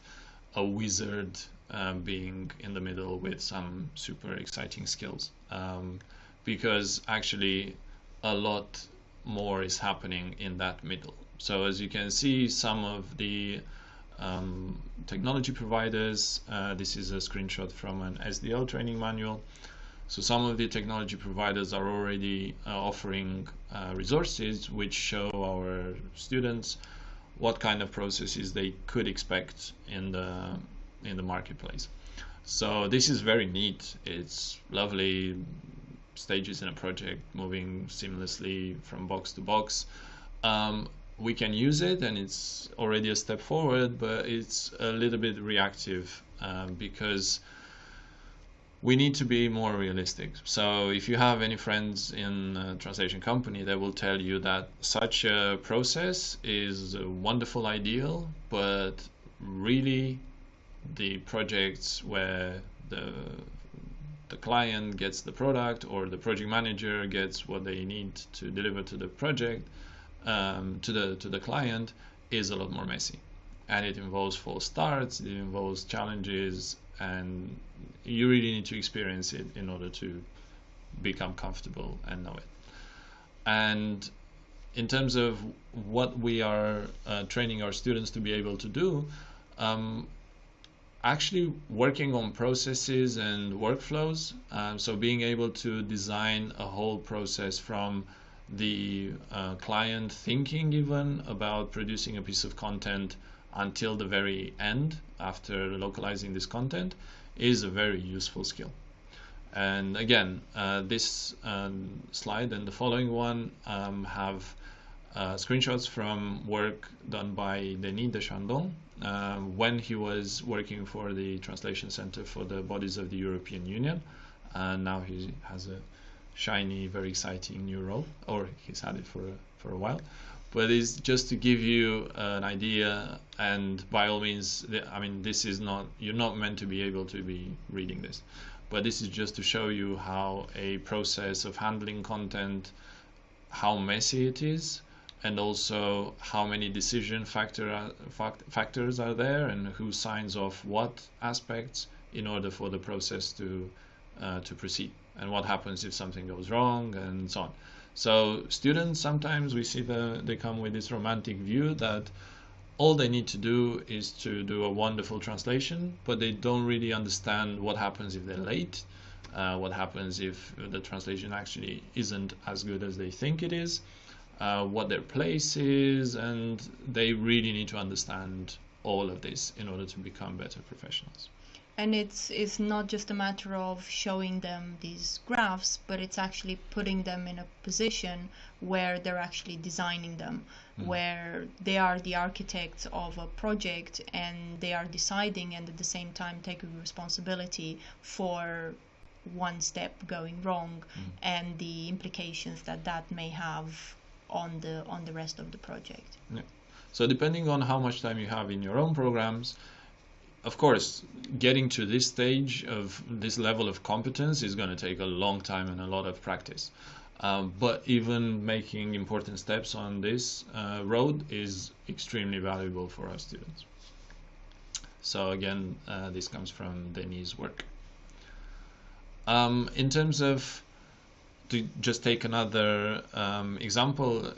a wizard um, being in the middle with some super exciting skills um, because actually a lot more is happening in that middle. So as you can see, some of the um, technology providers, uh, this is a screenshot from an SDL training manual. So some of the technology providers are already uh, offering uh, resources which show our students what kind of processes they could expect in the in the marketplace. So this is very neat. It's lovely stages in a project moving seamlessly from box to box. Um, we can use it and it's already a step forward, but it's a little bit reactive um, because we need to be more realistic. So if you have any friends in a translation company, they will tell you that such a process is a wonderful ideal, but really the projects where the the client gets the product or the project manager gets what they need to deliver to the project um, to the to the client is a lot more messy. And it involves false starts it involves challenges and you really need to experience it in order to become comfortable and know it. And in terms of what we are uh, training our students to be able to do um, actually working on processes and workflows. Um, so being able to design a whole process from the uh, client thinking even about producing a piece of content until the very end after localizing this content is a very useful skill. And again, uh, this um, slide and the following one um, have uh, screenshots from work done by Denis Dechandon um, when he was working for the Translation Center for the Bodies of the European Union. And now he has a shiny, very exciting new role, or he's had it for a, for a while. But it's just to give you an idea, and by all means, I mean, this is not, you're not meant to be able to be reading this, but this is just to show you how a process of handling content, how messy it is, and also how many decision factor, factors are there and who signs off what aspects in order for the process to uh, to proceed and what happens if something goes wrong and so on. So students sometimes we see the they come with this romantic view that all they need to do is to do a wonderful translation, but they don't really understand what happens if they're late, uh, what happens if the translation actually isn't as good as they think it is, uh, what their place is, and they really need to understand all of this in order to become better professionals. And it's it's not just a matter of showing them these graphs, but it's actually putting them in a position where they're actually designing them, mm. where they are the architects of a project and they are deciding and at the same time taking responsibility for one step going wrong mm. and the implications that that may have on the on the rest of the project. Yeah. So depending on how much time you have in your own programs, of course, getting to this stage of this level of competence is going to take a long time and a lot of practice. Um, but even making important steps on this uh, road is extremely valuable for our students. So again, uh, this comes from Denis' work. Um, in terms of to just take another um, example,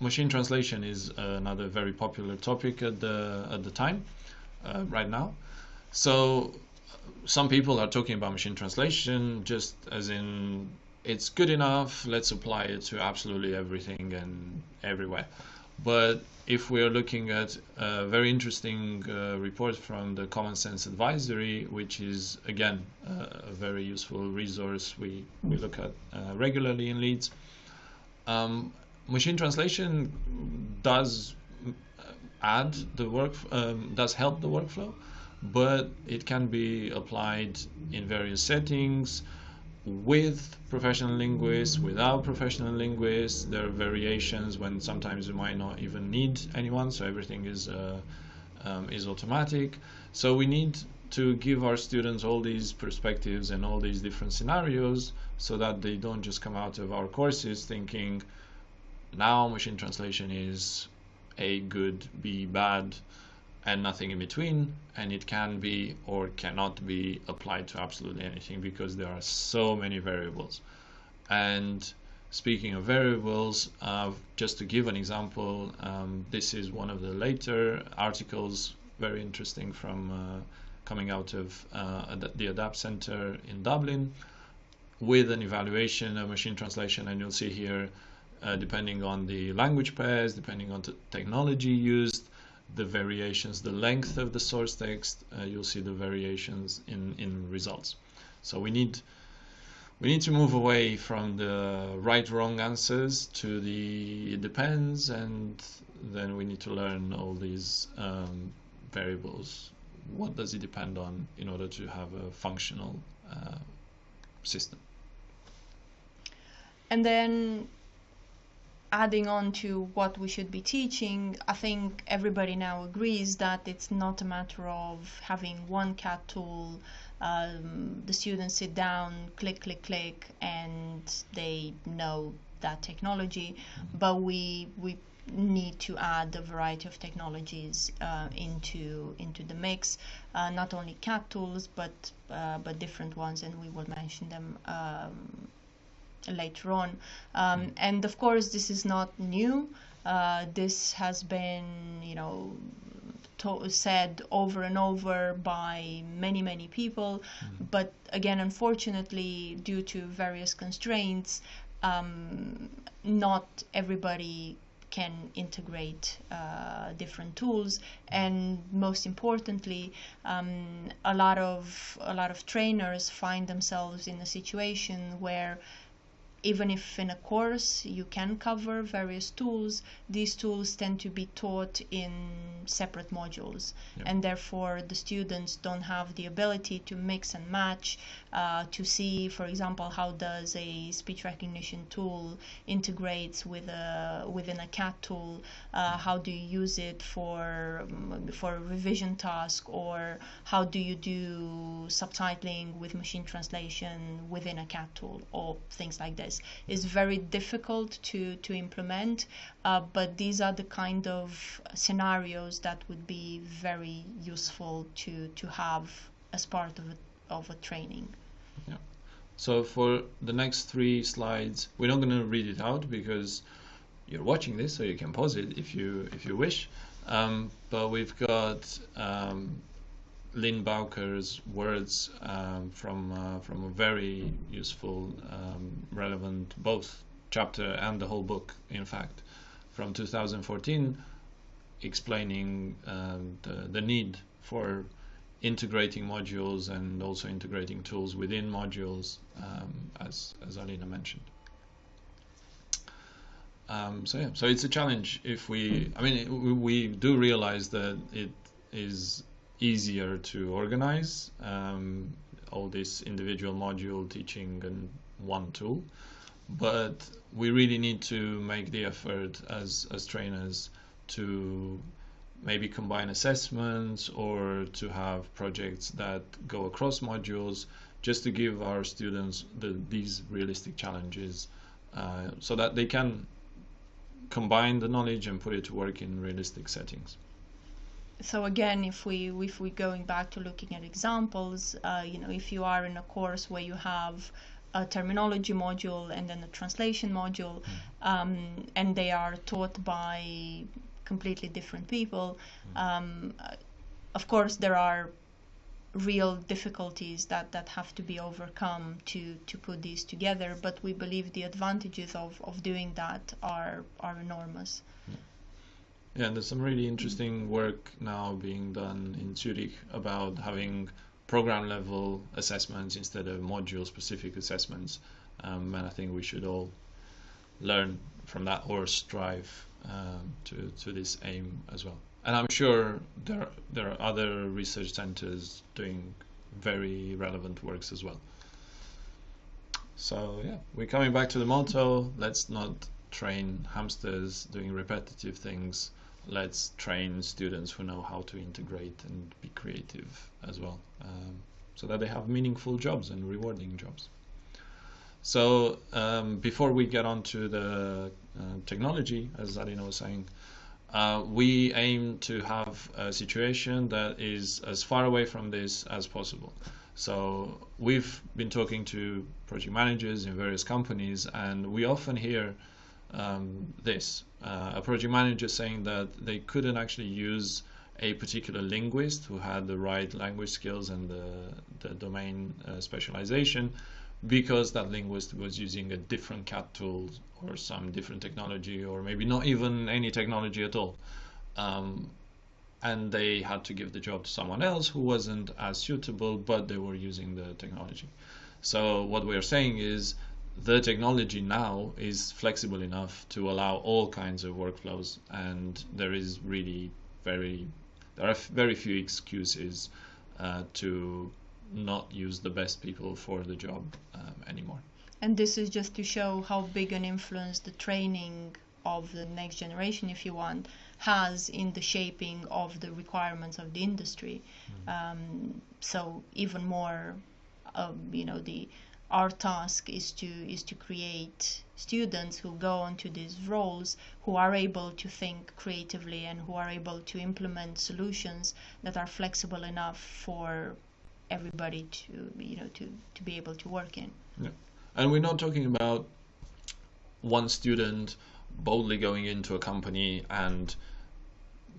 machine translation is another very popular topic at the at the time, uh, right now. So some people are talking about machine translation just as in it's good enough. Let's apply it to absolutely everything and everywhere. But if we are looking at a very interesting uh, report from the Common Sense Advisory, which is again uh, a very useful resource we, we look at uh, regularly in Leeds, um, machine translation does add the work, um, does help the workflow, but it can be applied in various settings with professional linguists, without professional linguists. There are variations when sometimes you might not even need anyone, so everything is uh, um, is automatic. So we need to give our students all these perspectives and all these different scenarios so that they don't just come out of our courses thinking now machine translation is A good, B bad, and nothing in between and it can be or cannot be applied to absolutely anything because there are so many variables. And speaking of variables uh, just to give an example um, this is one of the later articles very interesting from uh, coming out of uh, the adapt center in dublin with an evaluation of machine translation. And you'll see here uh, depending on the language pairs depending on the technology used the variations, the length of the source text, uh, you'll see the variations in, in results. So we need we need to move away from the right wrong answers to the it depends and then we need to learn all these um, variables. What does it depend on in order to have a functional uh, system? And then adding on to what we should be teaching, I think everybody now agrees that it's not a matter of having one CAT tool. Um, the students sit down, click, click, click, and they know that technology. But we we need to add a variety of technologies uh, into into the mix. Uh, not only CAT tools, but uh, but different ones, and we will mention them. Um, later on. Um, mm. and of course, this is not new. Uh, this has been, you know, to- said over and over by many, many people. Mm. But again, unfortunately, due to various constraints, um, not everybody can integrate uh, different tools and most importantly um, a lot of a lot of trainers find themselves in a situation where even if in a course you can cover various tools, these tools tend to be taught in separate modules, yep. and therefore the students don't have the ability to mix and match uh, to see, for example, how does a speech recognition tool integrates with a within a CAT tool, uh, how do you use it for for a revision task, or how do you do subtitling with machine translation within a CAT tool, or things like is very difficult to, to implement, uh, but these are the kind of scenarios that would be very useful to, to have as part of a, of a training. Yeah. So for the next three slides, we're not going to read it out because you're watching this, so you can pause it if you if you wish. Um, but we've got um, Lynn Bowker's words um, from uh, from a very useful, um, relevant both chapter and the whole book, in fact, from 2014, explaining um, the the need for integrating modules and also integrating tools within modules, um, as as Alina mentioned. Um, so yeah, so it's a challenge. If we, I mean, we, we do realize that it is easier to organize um, all this individual module teaching in one tool. But we really need to make the effort as as trainers to maybe combine assessments or to have projects that go across modules just to give our students the, these realistic challenges uh, so that they can combine the knowledge and put it to work in realistic settings so again, if we if we going back to looking at examples, uh, you know, if you are in a course where you have a terminology module and then a translation module, Mm. um, and they are taught by completely different people. Mm. Um, of course, there are real difficulties that, that have to be overcome to, to put these together, but we believe the advantages of, of doing that are, are enormous. Yeah, and there's some really interesting work now being done in Zurich about having program level assessments instead of module specific assessments. Um, and I think we should all learn from that or strive um, to, to this aim as well. And I'm sure there, there are other research centers doing very relevant works as well. So, yeah, we're coming back to the motto let's not train hamsters doing repetitive things let's train students who know how to integrate and be creative as well um, so that they have meaningful jobs and rewarding jobs. So um, before we get on to the uh, technology as Alina was saying uh, we aim to have a situation that is as far away from this as possible. So we've been talking to project managers in various companies and we often hear um, this uh, a project manager saying that they couldn't actually use a particular linguist who had the right language skills and the, the domain uh, specialization because that linguist was using a different CAT tool or some different technology or maybe not even any technology at all. Um, and they had to give the job to someone else who wasn't as suitable, but they were using the technology. So what we are saying is the technology now is flexible enough to allow all kinds of workflows, and there is really very there are very few excuses uh, to not use the best people for the job um, anymore. And this is just to show how big an influence the training of the next generation, if you want, has in the shaping of the requirements of the industry. Mm. Um, so even more, um, you know, the our task is to is to create students who go onto these roles who are able to think creatively and who are able to implement solutions that are flexible enough for everybody to you know to to be able to work in yeah. and we're not talking about one student boldly going into a company and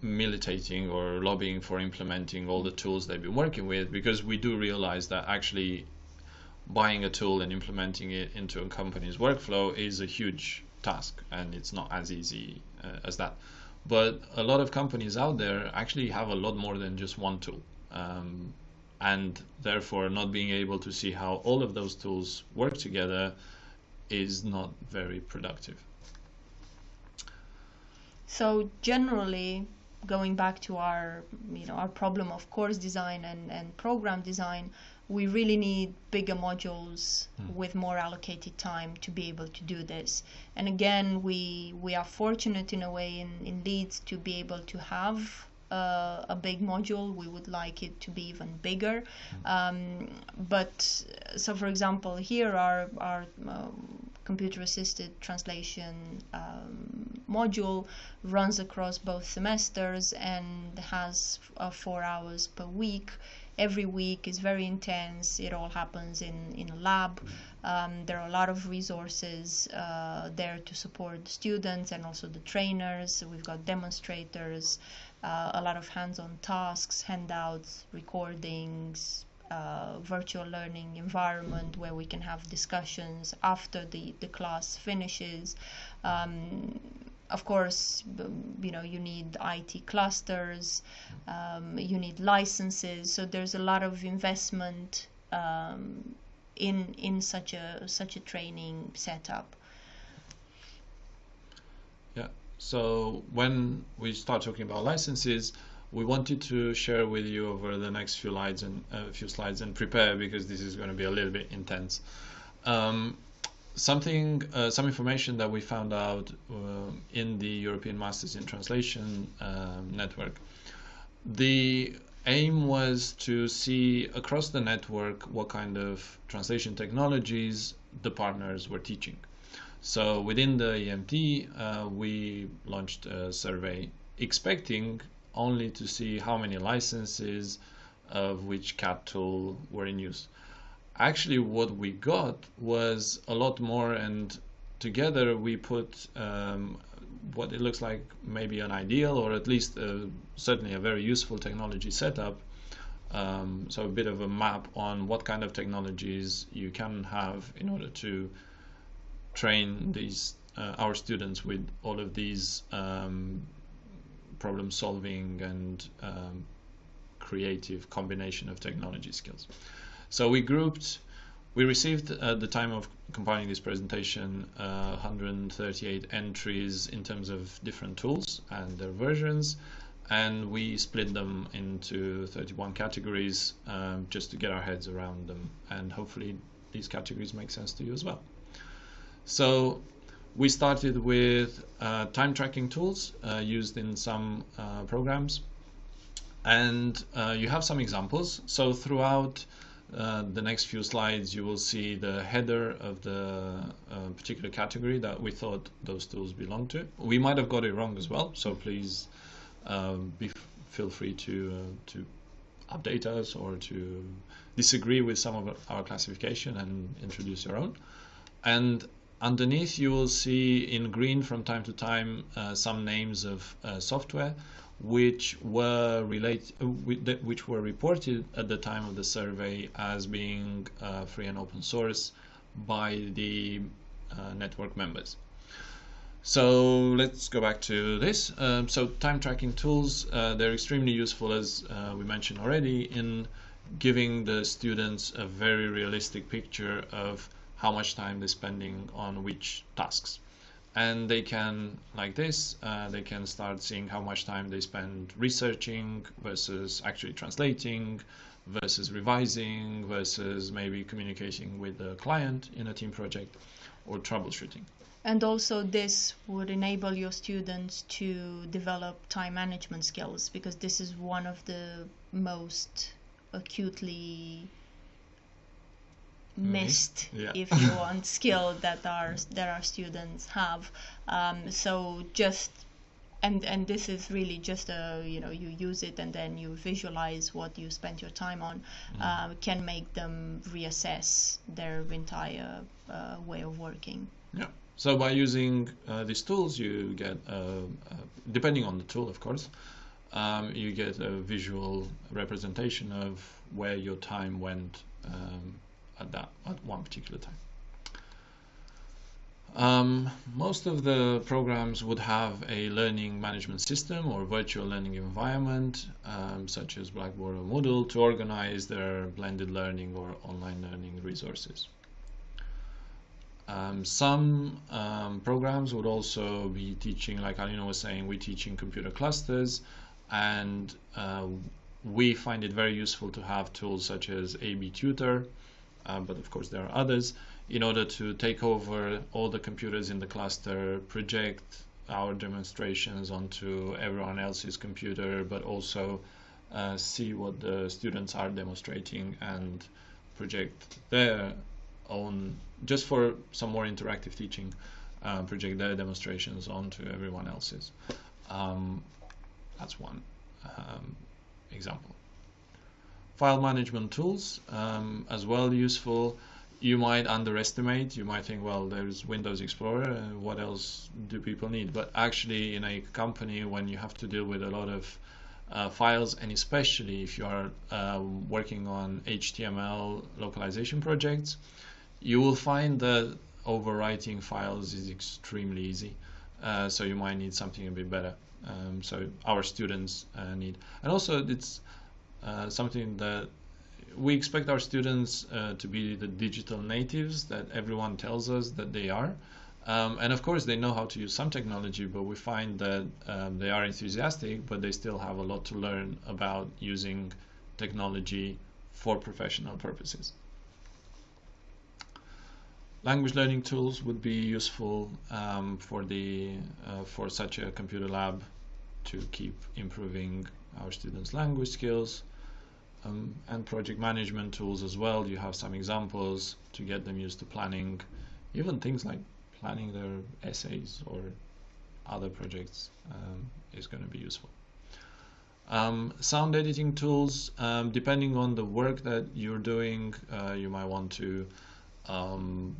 militating or lobbying for implementing all the tools they've been working with because we do realize that actually buying a tool and implementing it into a company's workflow is a huge task and it's not as easy uh, as that. But a lot of companies out there actually have a lot more than just one tool um, and therefore not being able to see how all of those tools work together is not very productive. So generally going back to our you know our problem of course design and, and program design we really need bigger modules mm. with more allocated time to be able to do this. And again, we we are fortunate in a way in, in Leeds to be able to have uh, a big module. We would like it to be even bigger. Mm. Um, but so, for example, here our our um, computer-assisted translation um, module runs across both semesters and has uh, four hours per week every week is very intense. It all happens in, in a lab. Um, there are a lot of resources uh, there to support students and also the trainers. We've got demonstrators, uh, a lot of hands-on tasks, handouts, recordings, uh, virtual learning environment where we can have discussions after the, the class finishes. Um, of course, you know, you need IT clusters, um, you need licenses. So there's a lot of investment um, in in such a such a training setup. Yeah. So when we start talking about licenses, we wanted to share with you over the next few slides and a uh, few slides and prepare because this is going to be a little bit intense. Um, something, uh, some information that we found out uh, in the European Masters in Translation um, network. The aim was to see across the network what kind of translation technologies the partners were teaching. So within the EMT, uh, we launched a survey expecting only to see how many licenses of which CAT tool were in use. Actually what we got was a lot more and together we put um, what it looks like maybe an ideal or at least uh, certainly a very useful technology setup um, so a bit of a map on what kind of technologies you can have in order to train these uh, our students with all of these um, problem solving and um, creative combination of technology skills. So we grouped, we received at the time of compiling this presentation uh, 138 entries in terms of different tools and their versions and we split them into 31 categories um, just to get our heads around them and hopefully these categories make sense to you as well. So we started with uh, time tracking tools uh, used in some uh, programs and uh, you have some examples. So throughout uh, the next few slides you will see the header of the uh, particular category that we thought those tools belong to. We might have got it wrong as well, so please um, be, feel free to uh, to update us or to disagree with some of our classification and introduce your own. And underneath you will see in green from time to time uh, some names of uh, software which were relate, uh, which were reported at the time of the survey as being uh, free and open source by the uh, network members. So let's go back to this. Um, so time tracking tools, uh, they're extremely useful as uh, we mentioned already in giving the students a very realistic picture of how much time they're spending on which tasks. And they can, like this, uh, they can start seeing how much time they spend researching versus actually translating versus revising versus maybe communicating with the client in a team project or troubleshooting. And also this would enable your students to develop time management skills because this is one of the most acutely. Missed Yeah. if you want skill that our that our students have um, so just and and this is really just a you know you use it and then you visualize what you spent your time on uh, can make them reassess their entire uh, way of working Yeah. So by using uh, these tools, you get, uh, uh, depending on the tool, of course, um, you get a visual representation of where your time went um, at that at one particular time. Um, most of the programs would have a learning management system or virtual learning environment, um, such as Blackboard or Moodle, to organize their blended learning or online learning resources. Um, some um, programs would also be teaching, like Alina was saying, we're teaching computer clusters, and uh, we find it very useful to have tools such as AB Tutor, uh, but of course there are others, in order to take over all the computers in the cluster, project our demonstrations onto everyone else's computer, but also uh, see what the students are demonstrating and project their own, just for some more interactive teaching, uh, project their demonstrations onto everyone else's. Um, that's one um, example. File management tools um, as well useful. You might underestimate. You might think, well, there's Windows Explorer. Uh, what else do people need? But actually, in a company, when you have to deal with a lot of uh, files, and especially if you are um, working on HTML localization projects, you will find that overwriting files is extremely easy. Uh, so you might need something a bit better. Um, so our students uh, need, and also it's something that we expect our students uh, to be the digital natives that everyone tells us that they are. Um, and of course, they know how to use some technology, but we find that um, they are enthusiastic, but they still have a lot to learn about using technology for professional purposes. Language learning tools would be useful um, for the uh, for such a computer lab to keep improving our students' language skills. Um, and project management tools as well. You have some examples to get them used to planning, even things like planning their essays or other projects um, is going to be useful. Um, sound editing tools, um, depending on the work that you're doing, uh, you might want to, um,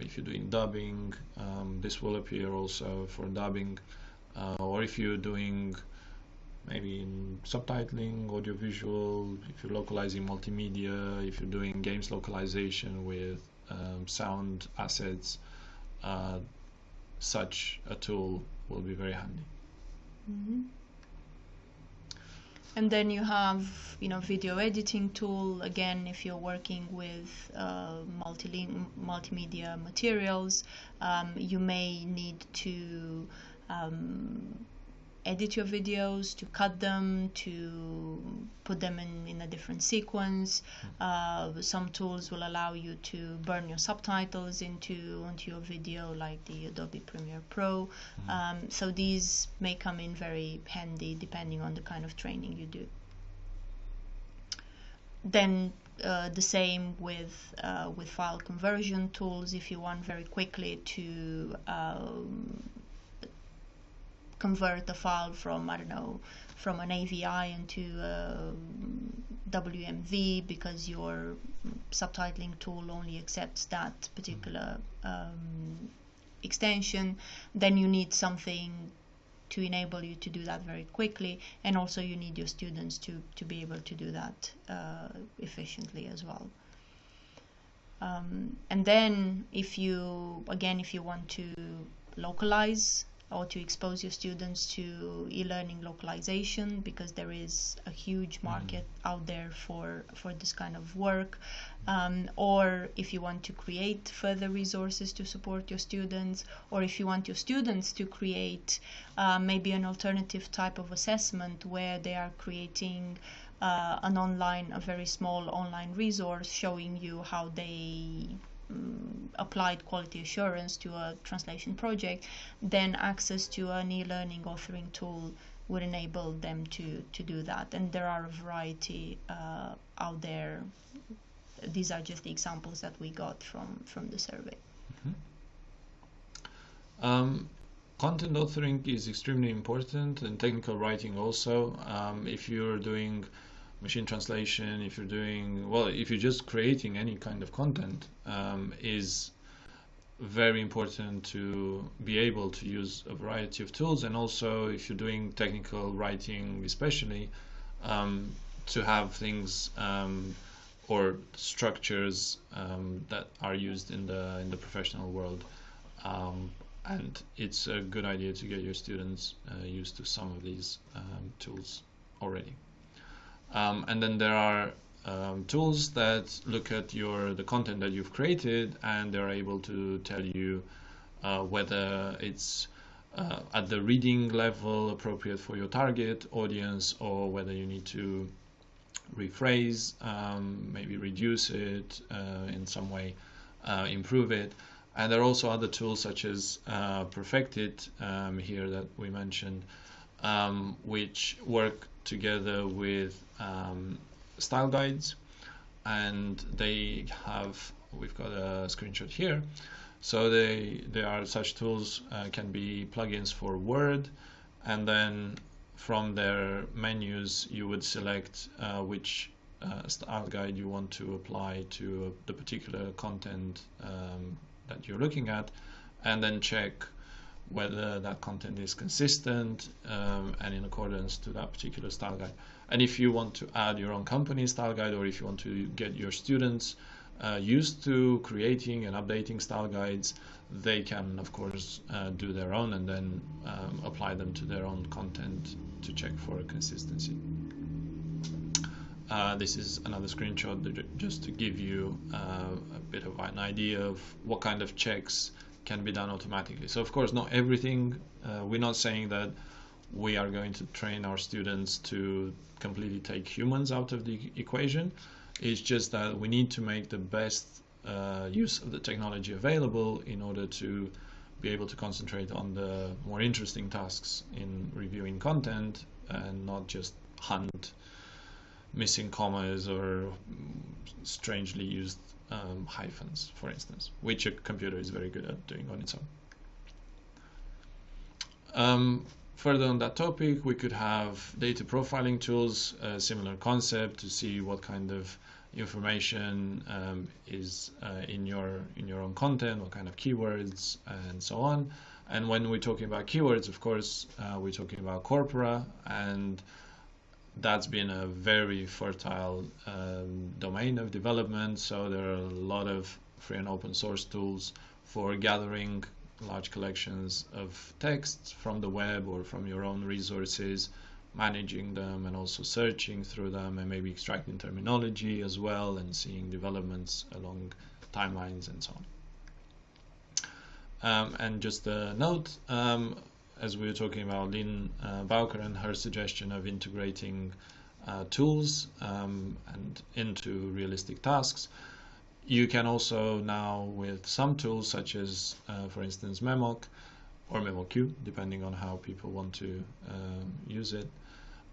if you're doing dubbing, um, this will appear also for dubbing, uh, or if you're doing maybe in subtitling, audiovisual, if you're localizing multimedia, if you're doing games localization with um, sound assets, uh, such a tool will be very handy. Mm-hmm. And then you have, you know, video editing tool. Again, if you're working with uh, multimedia materials, um, you may need to um, edit your videos, to cut them, to put them in, in a different sequence. Uh, some tools will allow you to burn your subtitles into onto your video, like the Adobe Premiere Pro. Mm-hmm. Um, so these may come in very handy depending on the kind of training you do. Then uh, the same with uh, with file conversion tools. If you want very quickly to um, convert the file from I don't know from an AVI into a WMV because your subtitling tool only accepts that particular um, extension, then you need something to enable you to do that very quickly and also you need your students to, to be able to do that uh, efficiently as well. Um, and then if you again if you want to localize or to expose your students to e-learning localization because there is a huge mm-hmm. market mm. out there for for this kind of work um, or if you want to create further resources to support your students or if you want your students to create uh, maybe an alternative type of assessment where they are creating uh, an online a very small online resource showing you how they um, applied quality assurance to a translation project, then access to an e-learning authoring tool would enable them to, to do that. And there are a variety uh, out there. These are just the examples that we got from, from the survey. Mm-hmm. Um, content authoring is extremely important and technical writing also. Um, if you're doing machine translation, if you're doing, well, if you're just creating any kind of content, um, is very important to be able to use a variety of tools. And also, if you're doing technical writing, especially, um, to have things um, or structures um, that are used in the in the professional world. Um, and it's a good idea to get your students uh, used to some of these um, tools already. Um, and then there are um, tools that look at your the content that you've created and they're able to tell you uh, whether it's uh, at the reading level appropriate for your target audience or whether you need to rephrase, um, maybe reduce it uh, in some way, uh, improve it. And there are also other tools such as uh, Perfectit um, here that we mentioned, um, which work together with um, style guides and they have we've got a screenshot here. So they there are such tools uh, can be plugins for Word and then from their menus you would select uh, which uh, style guide you want to apply to the particular content um, that you're looking at and then check whether that content is consistent um, and in accordance to that particular style guide. And if you want to add your own company style guide or if you want to get your students uh, used to creating and updating style guides, they can, of course, uh, do their own and then um, apply them to their own content to check for consistency. Uh, this is another screenshot just to give you uh, a bit of an idea of what kind of checks can be done automatically. So of course, not everything. Uh, we're not saying that we are going to train our students to completely take humans out of the equation. It's just that we need to make the best uh, use of the technology available in order to be able to concentrate on the more interesting tasks in reviewing content and not just hunt missing commas or strangely used um, hyphens, for instance, which a computer is very good at doing on its own. Um, further on that topic, we could have data profiling tools, a similar concept to see what kind of information um, is uh, in your in your own content, what kind of keywords, and so on. And when we're talking about keywords, of course, uh, we're talking about corpora, and that's been a very fertile um, domain of development. So there are a lot of free and open source tools for gathering large collections of texts from the web or from your own resources managing them and also searching through them and maybe extracting terminology as well and seeing developments along timelines and so on. Um, and just a note, um, as we were talking about Lynne uh, Bowker and her suggestion of integrating uh, tools um, and into realistic tasks, you can also now with some tools such as, uh, for instance, Memoq or MemoQ, depending on how people want to um, use it,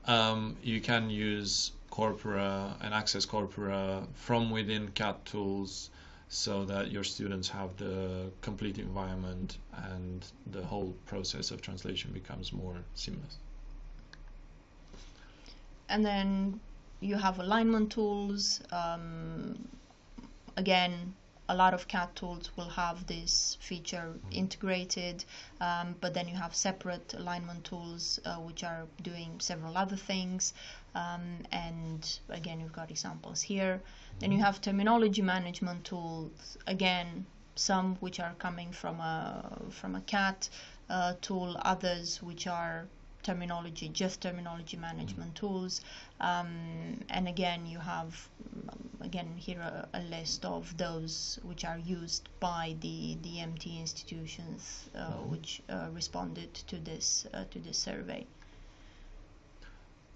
um, you can use Corpora and access Corpora from within CAT tools so that your students have the complete environment and the whole process of translation becomes more seamless. And then you have alignment tools. Um, again, a lot of CAT tools will have this feature mm-hmm. integrated, um, but then you have separate alignment tools uh, which are doing several other things. Um, and again, you've got examples here. Then you have terminology management tools. Again, some which are coming from a from a CAT uh, tool, others which are terminology, just terminology management tools. Um, and again, you have again here a, a, list of those which are used by the the EMT institutions uh, mm-hmm. which uh, responded to this uh, to this survey.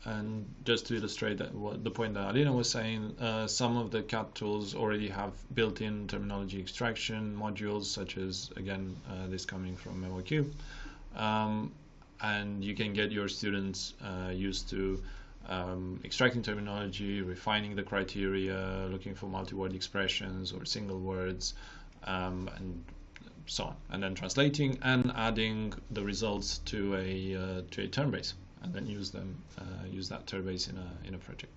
And just to illustrate that, what the point that Alina was saying, uh, some of the CAT tools already have built-in terminology extraction modules, such as again uh, this coming from MemoQ. Um, and you can get your students uh, used to um, extracting terminology, refining the criteria, looking for multi-word expressions or single words, um, and so on, and then translating and adding the results to a uh, to a term base, and then use them uh, use that term base in a in a project.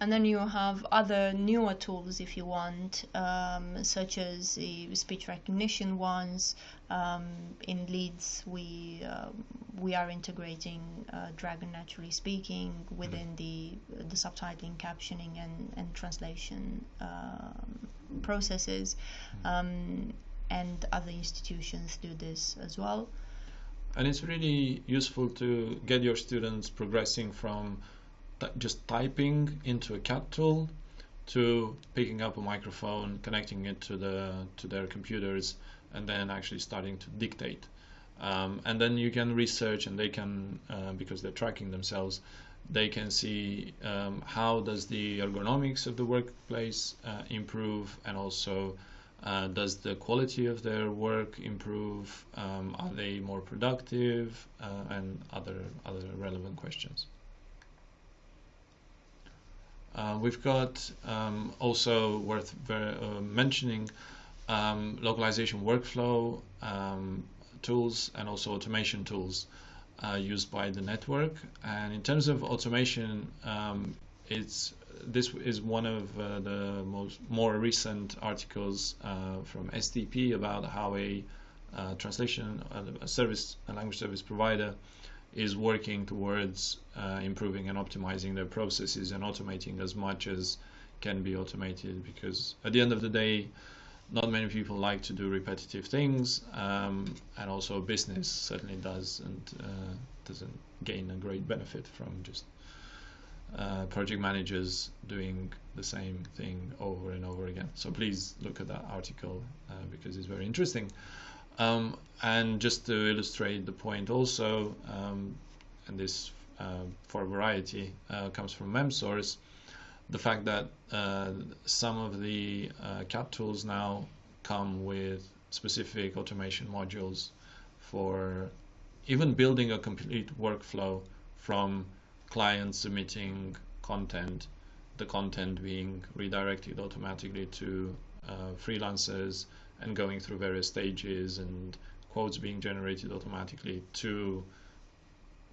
And then you have other newer tools if you want um, such as the speech recognition ones. Um, in Leeds we uh, we are integrating uh, Dragon NaturallySpeaking within the the subtitling captioning and, and translation um, processes. Um, and other institutions do this as well and it's really useful to get your students progressing from just typing into a CAT tool to picking up a microphone, connecting it to the to their computers, and then actually starting to dictate. Um, and then you can research, and they can uh, because they're tracking themselves, they can see um, how does the ergonomics of the workplace uh, improve, and also uh, does the quality of their work improve? Um, are they more productive, uh, and other other relevant questions. Uh, we've got um, also worth uh, mentioning um, localization workflow um, tools and also automation tools uh, used by the network. And in terms of automation, um, it's this is one of uh, the most more recent articles uh, from SDP about how a uh, translation a service a language service provider is working towards uh, improving and optimizing their processes and automating as much as can be automated because at the end of the day not many people like to do repetitive things um, and also business certainly does and uh, doesn't gain a great benefit from just uh, project managers doing the same thing over and over again. So please look at that article uh, because it's very interesting. Um, and just to illustrate the point also, um, and this uh, for variety uh, comes from MemSource, the fact that uh, some of the uh, CAT tools now come with specific automation modules for even building a complete workflow from clients submitting content, the content being redirected automatically to uh, freelancers and going through various stages and quotes being generated automatically to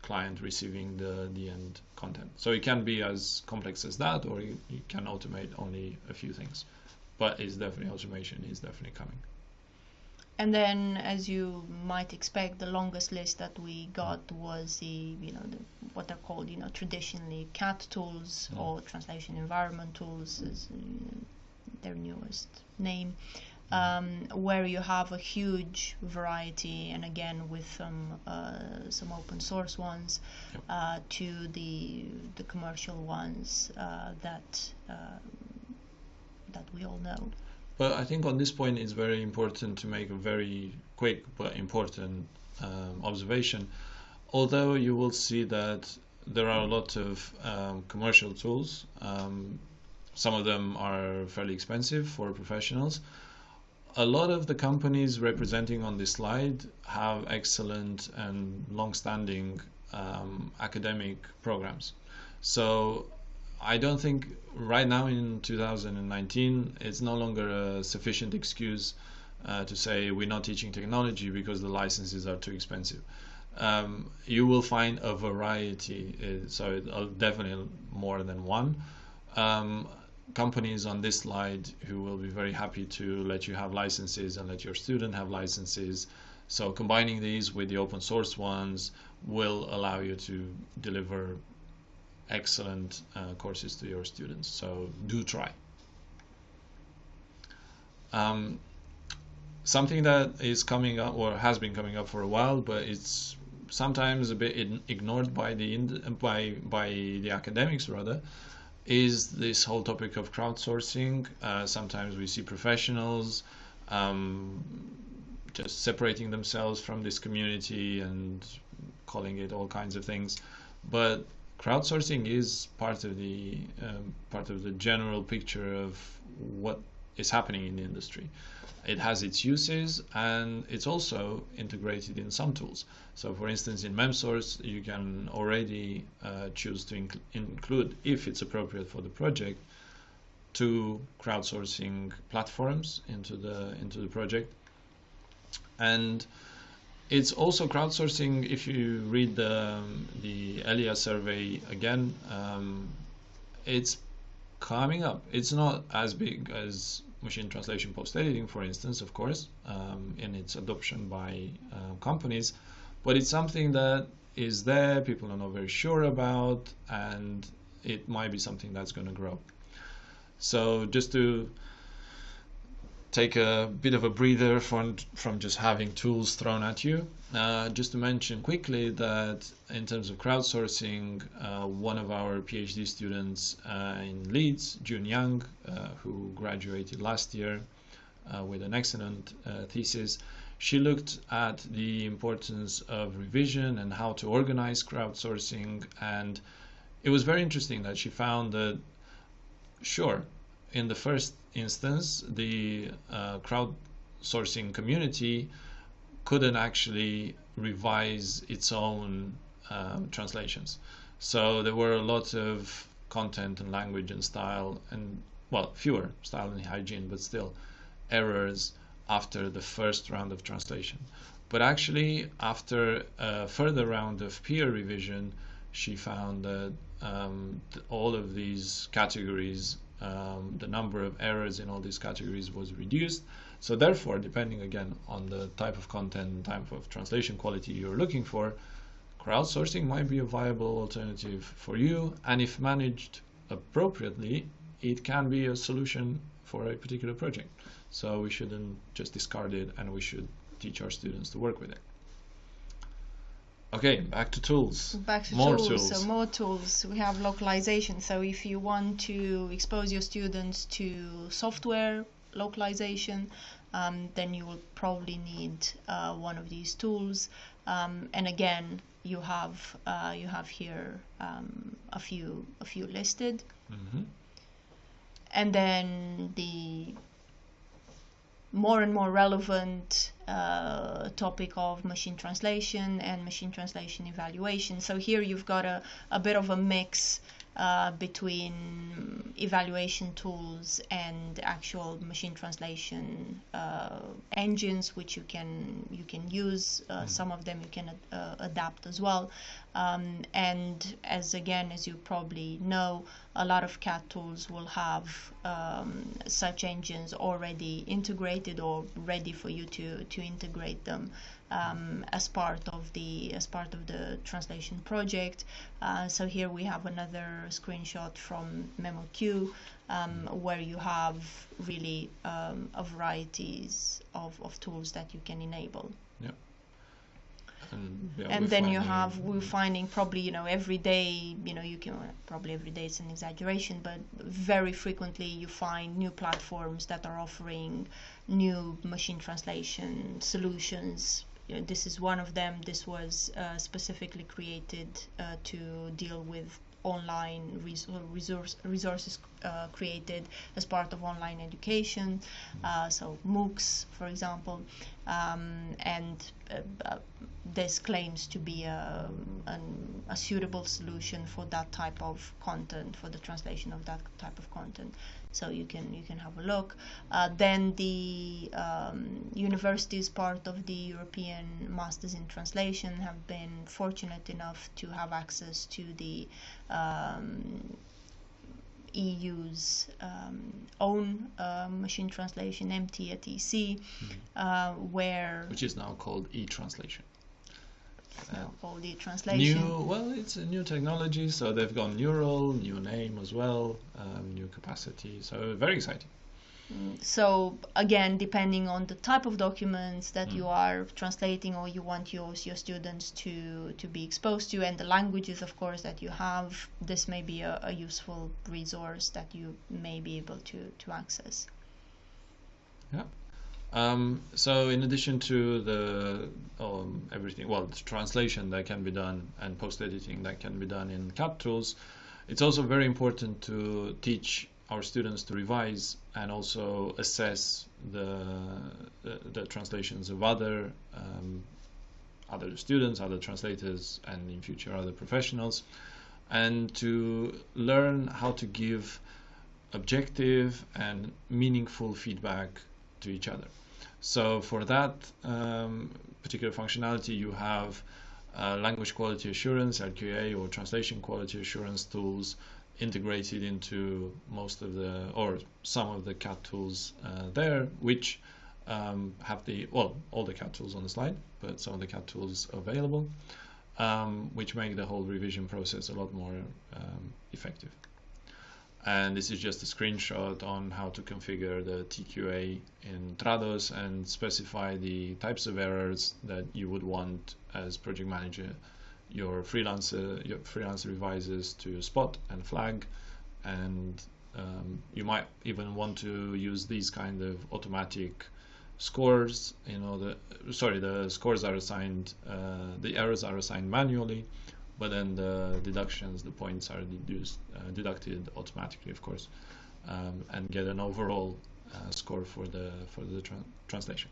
client receiving the, the end content. So it can be as complex as that, or you, you can automate only a few things. But it's definitely automation is definitely coming. And then, as you might expect, the longest list that we got was the, you know, the, what are called, you know, traditionally CAT tools Mm. or translation environment tools, is uh, their newest name, um, where you have a huge variety, and again with some uh, some open source ones, Yep. uh, to the the commercial ones uh, that uh, that we all know. But I think on this point, it's very important to make a very quick but important um, observation. Although you will see that there are a lot of um, commercial tools, um, some of them are fairly expensive for professionals. A lot of the companies representing on this slide have excellent and long-standing um, academic programs. So I don't think right now in 2019 it's no longer a sufficient excuse uh, to say we're not teaching technology because the licenses are too expensive. Um, you will find a variety, uh, so uh, definitely more than one. Um, companies on this slide who will be very happy to let you have licenses and let your student have licenses. So combining these with the open source ones will allow you to deliver excellent uh, courses to your students. So do try. Um, something that is coming up or has been coming up for a while, but it's sometimes a bit ignored by the by by the academics rather, is this whole topic of crowdsourcing. Uh, sometimes we see professionals um, just separating themselves from this community and calling it all kinds of things, but crowdsourcing is part of the um, part of the general picture of what is happening in the industry. It has its uses and it's also integrated in some tools. So, for instance, in MemSource, you can already uh, choose to inc- include, if it's appropriate for the project, two crowdsourcing platforms into the into the project. And it's also crowdsourcing. If you read the the ELIA survey again, um, it's coming up. It's not as big as machine translation post editing, for instance, of course, um, in its adoption by uh, companies, but it's something that is there. People are not very sure about, and it might be something that's going to grow. So just to take a bit of a breather from from just having tools thrown at you. Uh, just to mention quickly that in terms of crowdsourcing, uh, one of our PhD students uh, in Leeds, June Young, uh, who graduated last year uh, with an excellent uh, thesis, she looked at the importance of revision and how to organize crowdsourcing, and it was very interesting that she found that sure in the first instance, the uh, crowdsourcing community couldn't actually revise its own um, translations. So there were a lot of content and language and style, and well, fewer style and hygiene, but still errors after the first round of translation. But actually, after a further round of peer revision, she found that um, all of these categories um, the number of errors in all these categories was reduced. So therefore, depending again on the type of content type of translation quality you're looking for, crowdsourcing might be a viable alternative for you. And if managed appropriately, it can be a solution for a particular project. So we shouldn't just discard it and we should teach our students to work with it. Okay, back to tools. Back to More tools. tools. So more tools. We have localization. So if you want to expose your students to software localization, um, then you will probably need uh, one of these tools. Um, and again, you have uh, you have here um, a few a few listed. hmm and then the more and more relevant uh, topic of machine translation and machine translation evaluation. So here you've got a, a bit of a mix uh, between evaluation tools and actual machine translation uh, engines, which you can you can use. Uh, mm. Some of them you can uh, adapt as well. Um, and as again, as you probably know, a lot of CAT tools will have um, such engines already integrated or ready for you to to integrate them um, as part of the as part of the translation project. Uh, so here we have another screenshot from MemoQ um, where you have really um, a varieties of, of tools that you can enable. Yeah. And, yeah, and then you have we're finding probably you know every day you know you can probably every day it's an exaggeration but very frequently you find new platforms that are offering new machine translation solutions know, this is one of them. This was uh, specifically created uh, to deal with online resource, resources uh, created as part of online education, uh, so MOOCs, for example, um, and uh, uh, this claims to be a, an, a, suitable solution for that type of content, for the translation of that type of content so you can you can have a look. Uh, then the um, universities part of the European Masters in Translation have been fortunate enough to have access to the um, EU's um, own uh, machine translation, MT@EC, mm-hmm. uh, where which is now called e-translation for the translation. New, well, it's a new technology, so they've gone neural, new name as well, um, new capacity. So very exciting. Mm, so again, depending on the type of documents that mm. you are translating or you want your your students to to be exposed to, and the languages, of course, that you have, this may be a, a useful resource that you may be able to to access. Yeah. Um, so in addition to the um, everything, well, translation that can be done and post editing that can be done in CAT tools, it's also very important to teach our students to revise and also assess the the, the translations of other um, other students, other translators, and in future other professionals, and to learn how to give objective and meaningful feedback to each other. So for that um, particular functionality, you have uh, language quality assurance, LQA, or translation quality assurance tools integrated into most of the or some of the CAT tools uh, there, which um, have the well all the CAT tools on the slide, but some of the CAT tools available, um, which make the whole revision process a lot more um, effective and this is just a screenshot on how to configure the TQA in Trados and specify the types of errors that you would want as project manager. Your freelancer your freelancer revisers to spot and flag. And um, you might even want to use these kind of automatic scores you know the sorry the scores are assigned uh, the errors are assigned manually but then the deductions, the points are deduced, uh, deducted automatically, of course, um, and get an overall uh, score for the for the tra translation.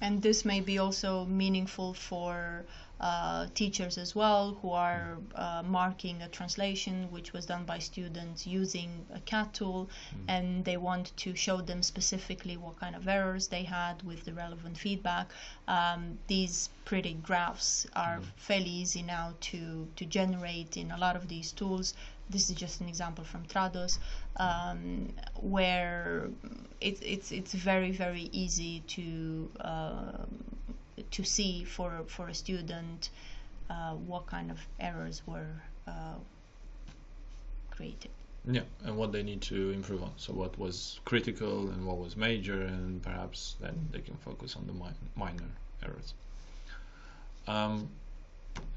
And this may be also meaningful for uh, teachers as well who are uh, marking a translation which was done by students using a CAT tool mm. and they want to show them specifically what kind of errors they had with the relevant feedback. Um, these pretty graphs are mm. fairly easy now to, to generate in a lot of these tools. This is just an example from Trados, um, where it, it's it's very very easy to uh, to see for for a student uh, what kind of errors were uh, created. Yeah, and what they need to improve on. So what was critical and what was major, and perhaps then they can focus on the mi minor errors. Um,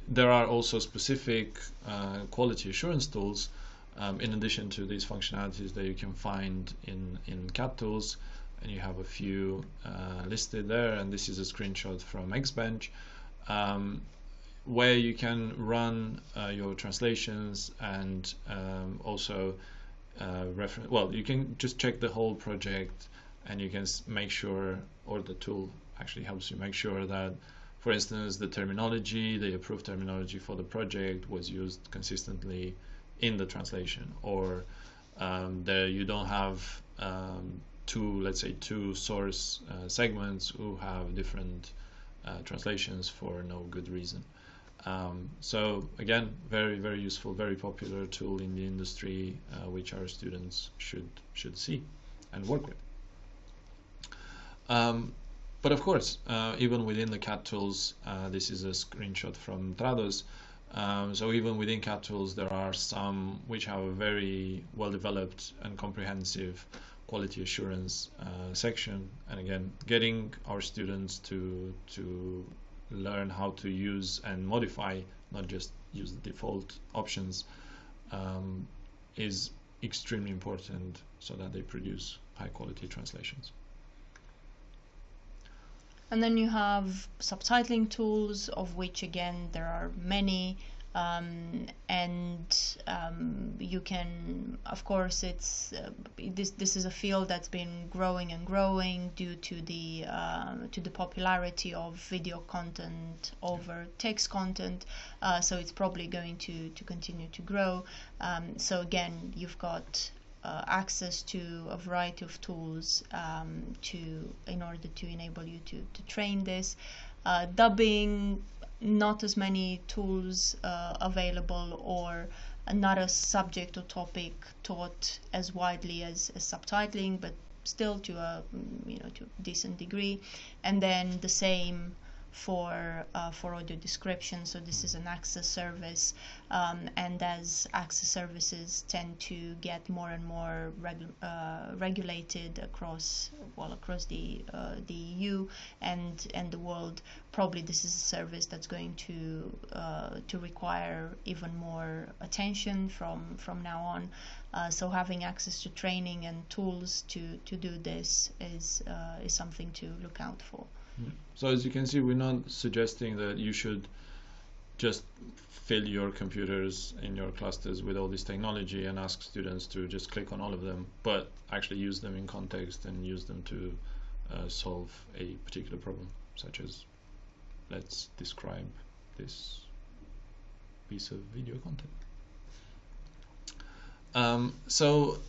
there are also specific uh, quality assurance tools um, in addition to these functionalities that you can find in, in CAT tools and you have a few uh, listed there. And this is a screenshot from Xbench um, where you can run uh, your translations and um, also uh, reference well you can just check the whole project and you can make sure or the tool actually helps you make sure that for instance the terminology the approved terminology for the project was used consistently in the translation, or um, there you don't have um, two, let's say, two source uh, segments who have different uh, translations for no good reason. Um, so again, very very useful, very popular tool in the industry, uh, which our students should should see and work with. Um, but of course, uh, even within the CAT tools, uh, this is a screenshot from Trados. Um, so even within CAT tools, there are some which have a very well developed and comprehensive quality assurance uh, section. And again, getting our students to to learn how to use and modify, not just use the default options, um, is extremely important so that they produce high quality translations. And then you have subtitling tools, of which again there are many um, and um, you can of course it's uh, this this is a field that's been growing and growing due to the uh, to the popularity of video content over text content. Uh, so it's probably going to to continue to grow. Um, so again you've got uh, access to a variety of tools um, to in order to enable you to, to train this. Uh, dubbing not as many tools uh, available or not a subject or topic taught as widely as, as subtitling, but still to a you know to a decent degree, and then the same for uh, for audio description. So this is an access service, um, and as access services tend to get more and more regu- uh, regulated across well across the uh, the EU and and the world, probably this is a service that's going to uh, to require even more attention from from now on. Uh, so having access to training and tools to to do this is uh, is something to look out for. So as you can see, we're not suggesting that you should just fill your computers in your clusters with all this technology and ask students to just click on all of them, but actually use them in context and use them to uh, solve a particular problem, such as let's describe this piece of video content. Um, so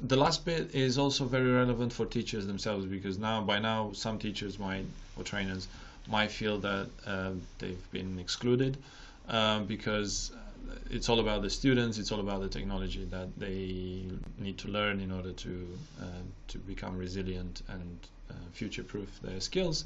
the last bit is also very relevant for teachers themselves because now by now some teachers might or trainers might feel that uh, they've been excluded uh, because it's all about the students it's all about the technology that they need to learn in order to uh, to become resilient and uh, future proof their skills.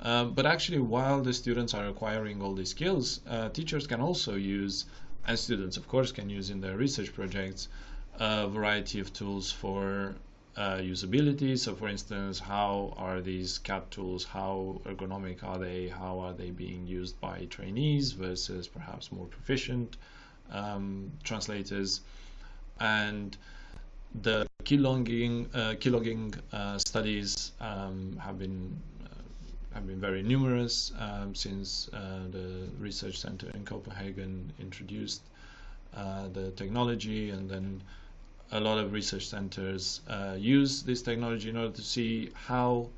But actually while the students are acquiring all these skills uh, teachers can also use and students of course can use in their research projects a variety of tools for uh, usability. So, for instance, how are these CAT tools? How ergonomic are they? How are they being used by trainees versus perhaps more proficient um, translators? And the keylogging, uh, keylogging uh, studies um, have been uh, have been very numerous um, since uh, the research center in Copenhagen introduced uh, the technology, and then a lot of research centers uh, use this technology in order to see how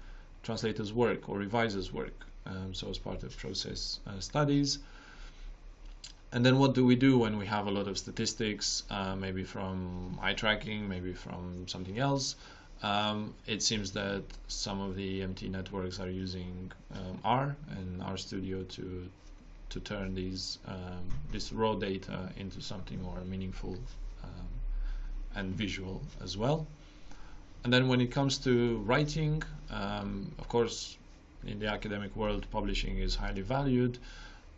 translators work or revisers work. Um, so as part of process uh, studies. And then what do we do when we have a lot of statistics, uh, maybe from eye tracking, maybe from something else? Um, it seems that some of the EMT networks are using um, R and RStudio to to turn these um, this raw data into something more meaningful and visual as well. And then when it comes to writing, um, of course, in the academic world, publishing is highly valued.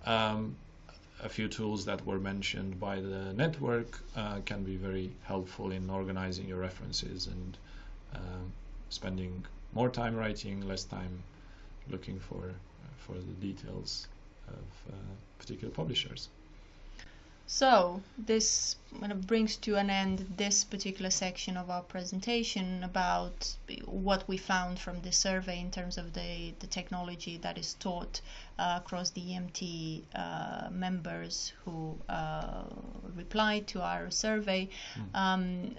Um, a few tools that were mentioned by the network uh, can be very helpful in organizing your references and uh, spending more time writing, less time looking for uh, for the details of uh, particular publishers. So this kind of brings to an end this particular section of our presentation about what we found from the survey in terms of the, the technology that is taught uh, across the EMT uh, members who uh, replied to our survey. Mm. Um,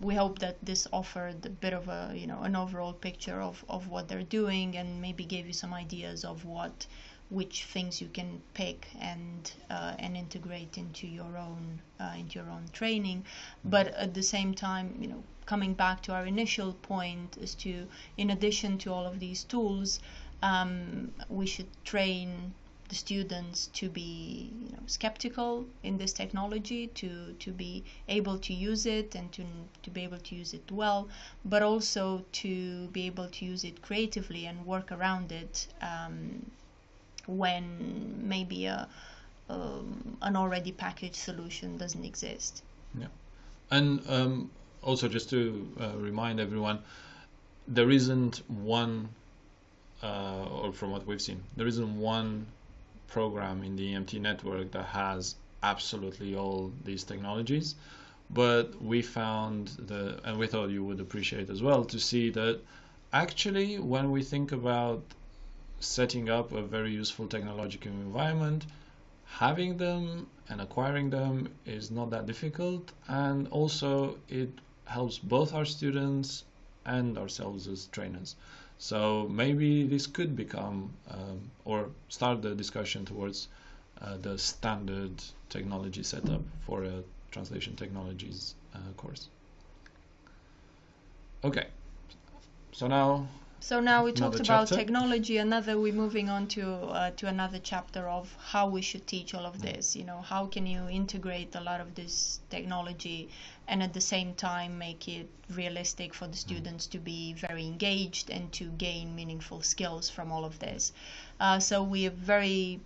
we hope that this offered a bit of a you know an overall picture of, of what they're doing and maybe gave you some ideas of what which things you can pick and uh, and integrate into your own uh, into your own training. But at the same time you know coming back to our initial point is to in addition to all of these tools um, we should train the students to be you know, skeptical in this technology, to, to be able to use it and to, to be able to use it well, but also to be able to use it creatively and work around it um, when maybe a, um, an already packaged solution doesn't exist. Yeah. And um, also, just to uh, remind everyone, there isn't one, uh, or from what we've seen, there isn't one program in the EMT network that has absolutely all these technologies. But we found the, and we thought you would appreciate as well to see that actually, when we think about setting up a very useful technological environment, having them and acquiring them is not that difficult, and also it helps both our students and ourselves as trainers. So maybe this could become um, or start the discussion towards uh, the standard technology setup for a translation technologies uh, course. Okay, so now so now we talked about chapter. technology. Another, we're moving on to uh, to another chapter of how we should teach all of this. You know, how can you integrate a lot of this technology and at the same time make it realistic for the students to be very engaged and to gain meaningful skills from all of this. Uh, so we are very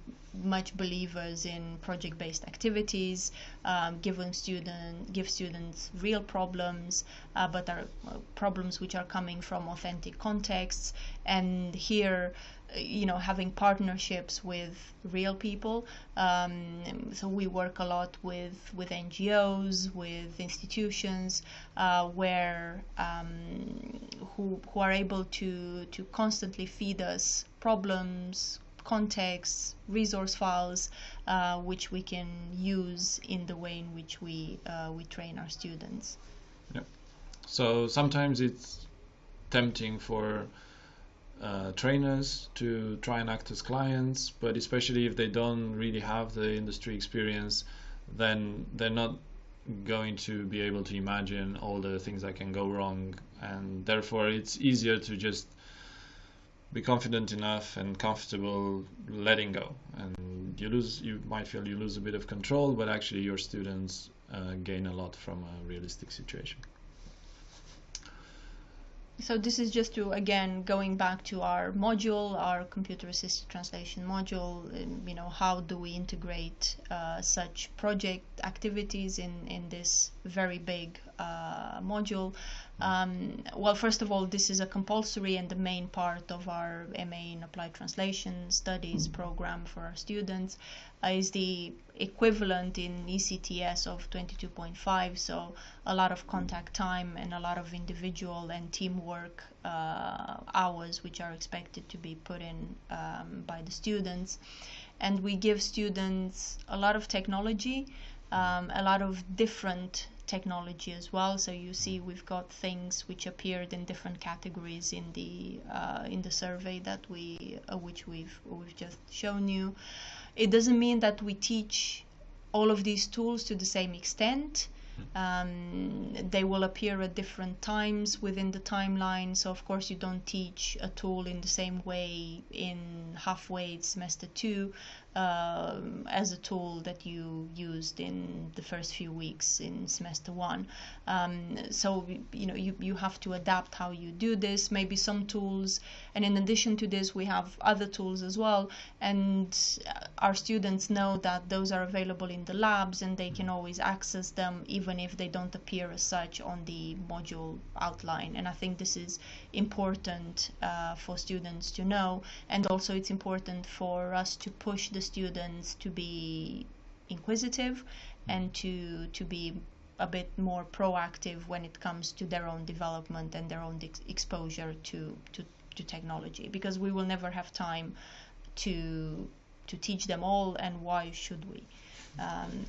much believers in project-based activities, um, giving student give students real problems, uh, but are uh, problems which are coming from authentic contexts. And here, you know, having partnerships with real people. Um, so we work a lot with with NGOs, with institutions, uh, where um, who who are able to to constantly feed us problems, contexts, resource files, uh, which we can use in the way in which we uh, we train our students. Yeah. So sometimes it's tempting for uh, trainers to try and act as clients, but especially if they don't really have the industry experience, then they're not going to be able to imagine all the things that can go wrong, and therefore it's easier to just be confident enough and comfortable letting go. And you lose you might feel you lose a bit of control but actually your students uh, gain a lot from a realistic situation so this is just to again going back to our module our computer assisted translation module you know how do we integrate uh, such project activities in in this very big uh, module um, well, first of all, this is a compulsory and the main part of our MA in Applied Translation Studies program for our students. Uh, is the equivalent in ECTS of 22.5, so a lot of contact time and a lot of individual and teamwork uh, hours which are expected to be put in um, by the students. And we give students a lot of technology, um, a lot of different technology as well. So you see we've got things which appeared in different categories in the uh, in the survey that we uh, which we've we've just shown you. It doesn't mean that we teach all of these tools to the same extent. Um, they will appear at different times within the timeline. So of course you don't teach a tool in the same way in halfway semester two uh, as a tool that you used in the first few weeks in semester one. Um, so you know you, you have to adapt how you do this. Maybe some tools, and in addition to this, we have other tools as well. And our students know that those are available in the labs, and they can always access them even if they don't appear as such on the module outline. And I think this is important uh, for students to know, and also it's important for us to push the students to be inquisitive and to to be a bit more proactive when it comes to their own development and their own ex- exposure to, to to technology. Because we will never have time to to teach them all and why should we? Um,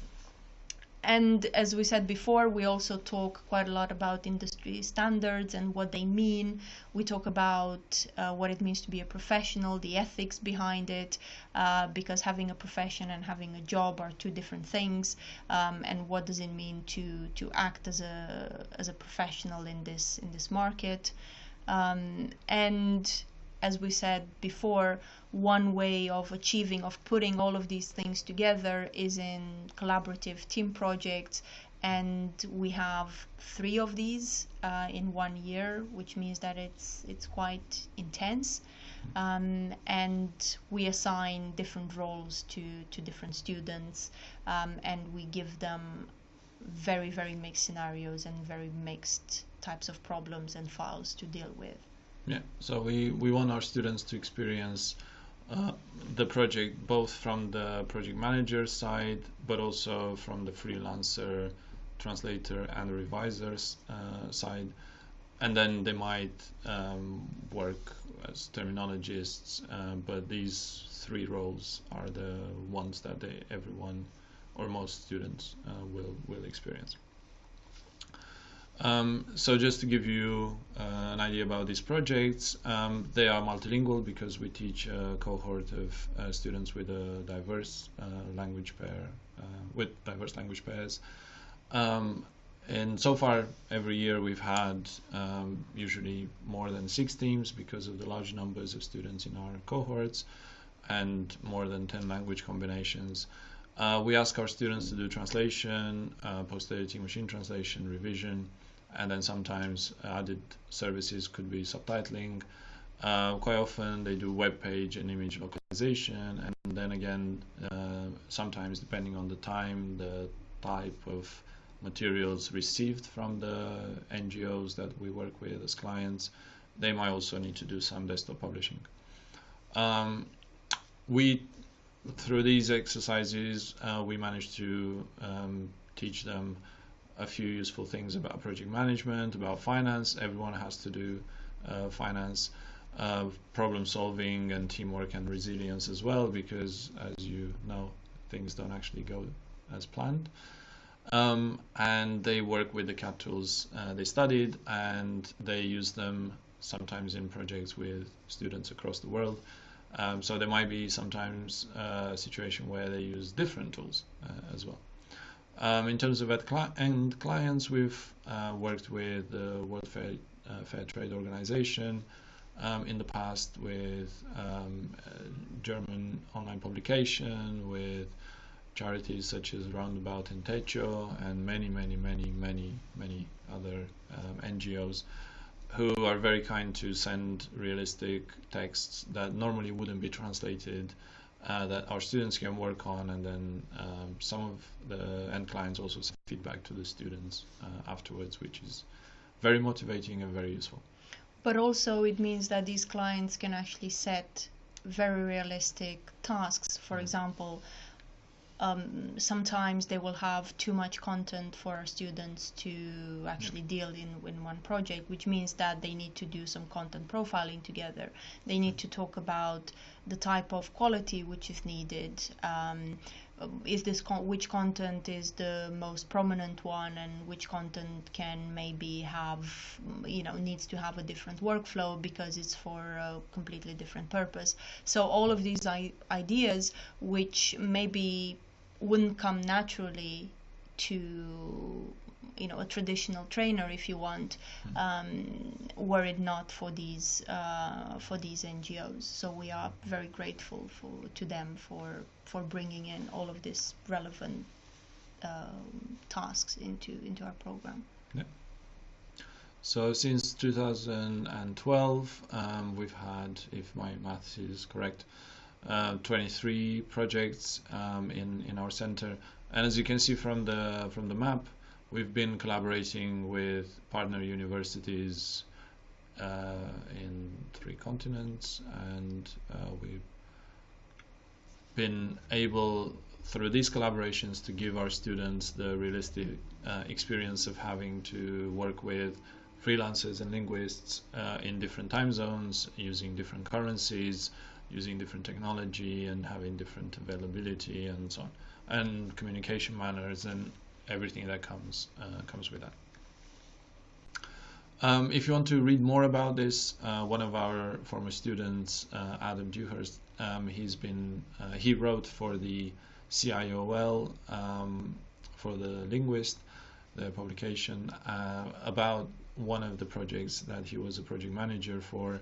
and as we said before, we also talk quite a lot about industry standards and what they mean. We talk about uh, what it means to be a professional, the ethics behind it, uh, because having a profession and having a job are two different things. Um, and what does it mean to to act as a as a professional in this in this market? Um, and as we said before, one way of achieving, of putting all of these things together is in collaborative team projects. And we have three of these uh, in one year, which means that it's it's quite intense. Um, and we assign different roles to, to different students, um, and we give them very, very mixed scenarios and very mixed types of problems and files to deal with. Yeah, so we, we want our students to experience uh, the project both from the project manager side, but also from the freelancer, translator, and revisor's uh, side. And then they might um, work as terminologists, uh, but these three roles are the ones that they, everyone or most students uh, will will experience. Um, so just to give you uh, an idea about these projects, um, they are multilingual because we teach a cohort of uh, students with a diverse uh, language pair, uh, with diverse language pairs. Um, and so far, every year we've had um, usually more than six teams because of the large numbers of students in our cohorts and more than 10 language combinations. Uh, we ask our students to do translation, uh, post-editing machine translation, revision, and then sometimes added services could be subtitling. Uh, quite often they do web page and image localization, and then again, uh, sometimes depending on the time, the type of materials received from the NGOs that we work with as clients, they might also need to do some desktop publishing. Um, we, through these exercises, uh, we managed to um, teach them a few useful things about project management, about finance. Everyone has to do uh, finance, uh, problem solving, and teamwork and resilience as well, because as you know, things don't actually go as planned. Um, and they work with the CAT tools uh, they studied, and they use them sometimes in projects with students across the world. Um, so there might be sometimes uh, a situation where they use different tools uh, as well. Um, in terms of end clients, we've uh, worked with the World Fair, uh, Fair Trade Organization. Um, in the past with um, German online publication, with charities such as Roundabout and Techo, and many, many, many, many, many other um, NGOs who are very kind to send realistic texts that normally wouldn't be translated uh, that our students can work on, and then um, some of the end clients also send feedback to the students uh, afterwards, which is very motivating and very useful. But also, it means that these clients can actually set very realistic tasks. For mm. example, um, sometimes they will have too much content for our students to actually deal in, in one project, which means that they need to do some content profiling together. They need to talk about the type of quality which is needed. Um, is this con- which content is the most prominent one and which content can maybe have you know needs to have a different workflow because it's for a completely different purpose so all of these I- ideas which maybe wouldn't come naturally to you know a traditional trainer if you want hmm. um, were it not for these uh, for these NGOs so we are very grateful for to them for for bringing in all of these relevant uh, tasks into into our program yeah. so since 2012 um, we've had if my math is correct 23 projects um, in in our center. And as you can see from the from the map we've been collaborating with partner universities uh, in three continents and uh, we've been able through these collaborations to give our students the realistic uh, experience of having to work with freelancers and linguists uh, in different time zones using different currencies using different technology and having different availability and so on and communication manners and everything that comes uh, comes with that. Um, if you want to read more about this, uh, one of our former students, uh, Adam Dewhurst, um, he's been uh, he wrote for the CIOL um, for the linguist, the publication uh, about one of the projects that he was a project manager for.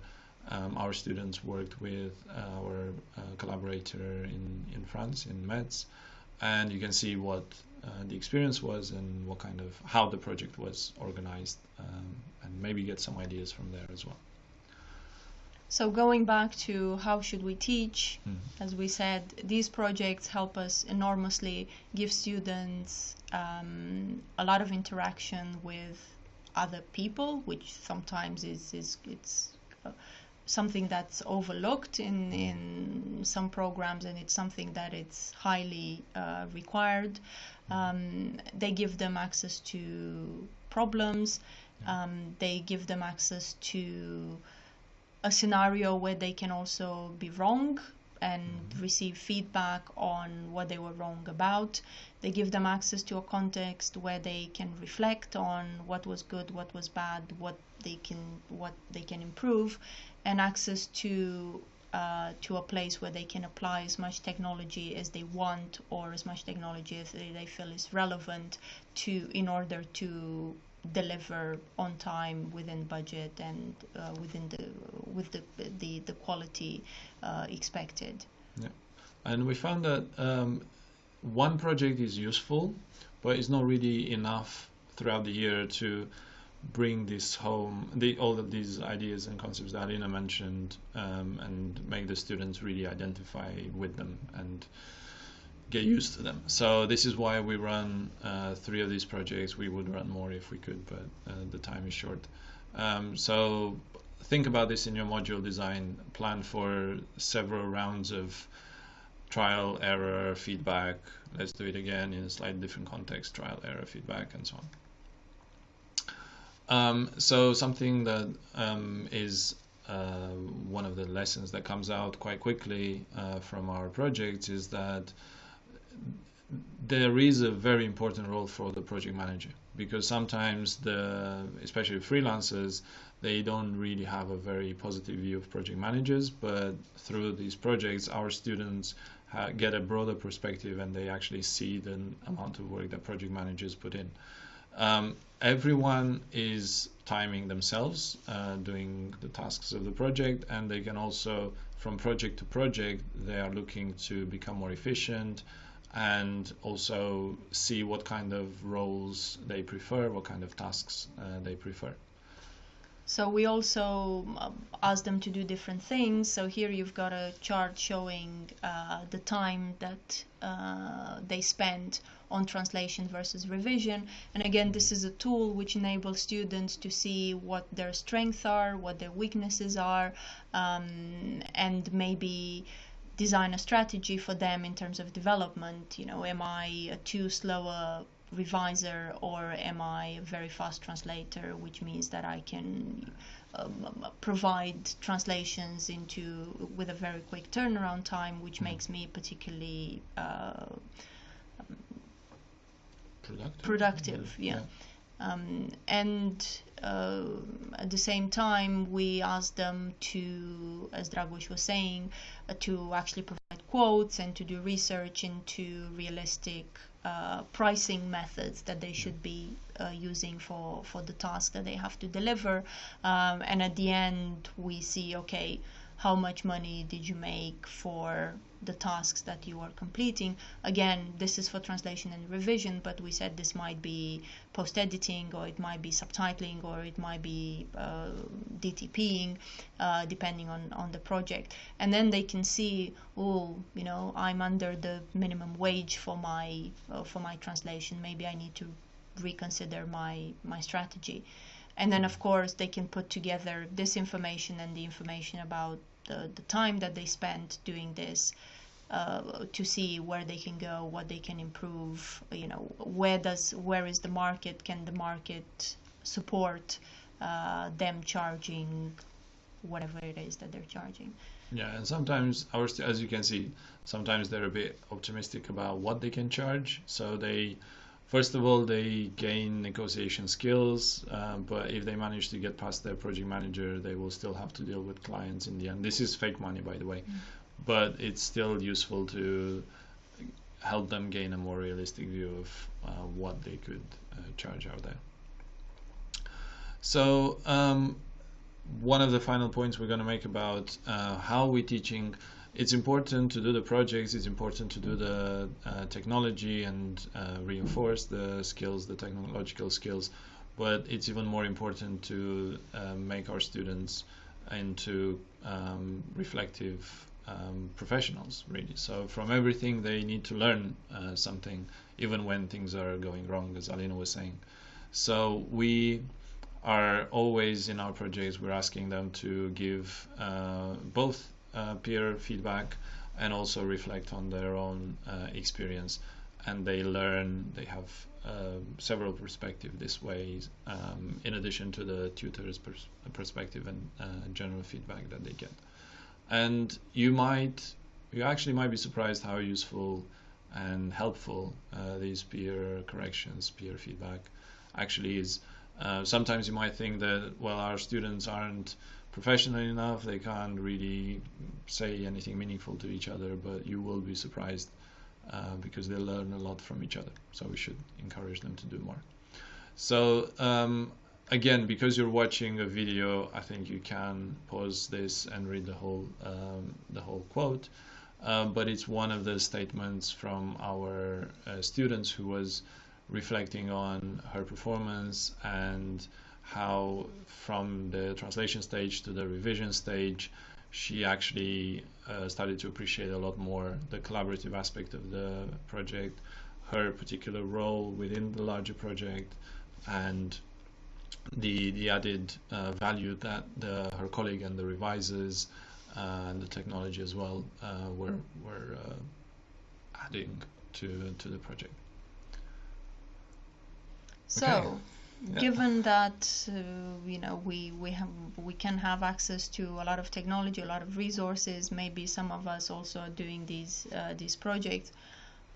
Um, our students worked with our uh, collaborator in in France in Metz, and you can see what uh, the experience was and what kind of how the project was organized um, and maybe get some ideas from there as well so going back to how should we teach mm. as we said these projects help us enormously give students um, a lot of interaction with other people which sometimes is, is it's uh, something that's overlooked in, in some programs and it's something that it's highly uh, required. Um, they give them access to problems. Um, they give them access to a scenario where they can also be wrong and Mm-hmm. receive feedback on what they were wrong about. They give them access to a context where they can reflect on what was good, what was bad, what they can what they can improve, and access to uh, to a place where they can apply as much technology as they want or as much technology as they, they feel is relevant to in order to deliver on time within budget and uh, within the with the the, the quality uh, expected. and we found that um, one project is useful but it's not really enough throughout the year to bring this home the, all of these ideas and concepts that Alina mentioned um, and make the students really identify with them and get used to them. So this is why we run uh, three of these projects. We would run more if we could but uh, the time is short. Um, so think about this in your module design. Plan for several rounds of trial error feedback. Let's do it again in a slightly different context trial error feedback and so on um, so something that um, is uh, one of the lessons that comes out quite quickly uh, from our project is that there is a very important role for the project manager because sometimes the especially freelancers they don't really have a very positive view of project managers but through these projects our students get a broader perspective and they actually see the amount of work that project managers put in. Um, everyone is timing themselves uh, doing the tasks of the project and they can also from project to project they are looking to become more efficient and also see what kind of roles they prefer what kind of tasks uh, they prefer So we also um, ask them to do different things. So here you've got a chart showing uh, the time that uh, they spend on translation versus revision. And again, this is a tool which enables students to see what their strengths are, what their weaknesses are, um, and maybe design a strategy for them in terms of development. You know, am I a too slow a reviser or am I a very fast translator, which means that I can um, provide translations into with a very quick turnaround time, which makes me particularly uh, productive productive. Yeah. Um, and uh, at the same time, we asked them to, as Dragoș was saying, uh, to actually provide quotes and to do research into realistic uh, pricing methods that they should be uh, using for, for the task that they have to deliver. Um, and at the end, we see okay, how much money did you make for the tasks that you are completing? Again, this is for translation and revision, but we said this might be post editing, or it might be subtitling, or it might be uh, DTPing, uh, depending on, on the project. And then they can see, oh, you know, I'm under the minimum wage for my uh, for my translation. Maybe I need to reconsider my my strategy and then of course they can put together this information and the information about the, the time that they spent doing this uh, to see where they can go what they can improve you know where does where is the market can the market support uh, them charging whatever it is that they're charging. Yeah and sometimes our as you can see sometimes they're a bit optimistic about what they can charge. So they first of all, they gain negotiation skills, uh, but if they manage to get past their project manager, they will still have to deal with clients in the end. This is fake money, by the way, mm. but it's still useful to help them gain a more realistic view of uh, what they could uh, charge out there. So um, one of the final points we're going to make about uh, how we're teaching it's important to do the projects it's important to do the uh, technology and uh, reinforce the skills the technological skills but it's even more important to uh, make our students into um, reflective um, professionals really. So from everything they need to learn uh, something even when things are going wrong as Alina was saying. So we are always in our projects we're asking them to give uh, both uh, peer feedback and also reflect on their own uh, experience. And they learn they have uh, several perspectives this way um, in addition to the tutor's pers perspective and uh, general feedback that they get. And you might you actually might be surprised how useful and helpful uh, these peer corrections peer feedback actually is. Uh, sometimes you might think that well our students aren't professional enough they can't really say anything meaningful to each other but you will be surprised uh, because they learn a lot from each other. So we should encourage them to do more. So um, again because you're watching a video I think you can pause this and read the whole um, the whole quote. Uh, but it's one of the statements from our uh, students who was reflecting on her performance and how from the translation stage to the revision stage she actually uh, started to appreciate a lot more the collaborative aspect of the project her particular role within the larger project and the the added uh, value that the, her colleague and the revisers uh, and the technology as well uh, were were uh, adding to to the project. So, okay. Given that uh, you know we we have we can have access to a lot of technology, a lot of resources. Maybe some of us also are doing these uh, these projects.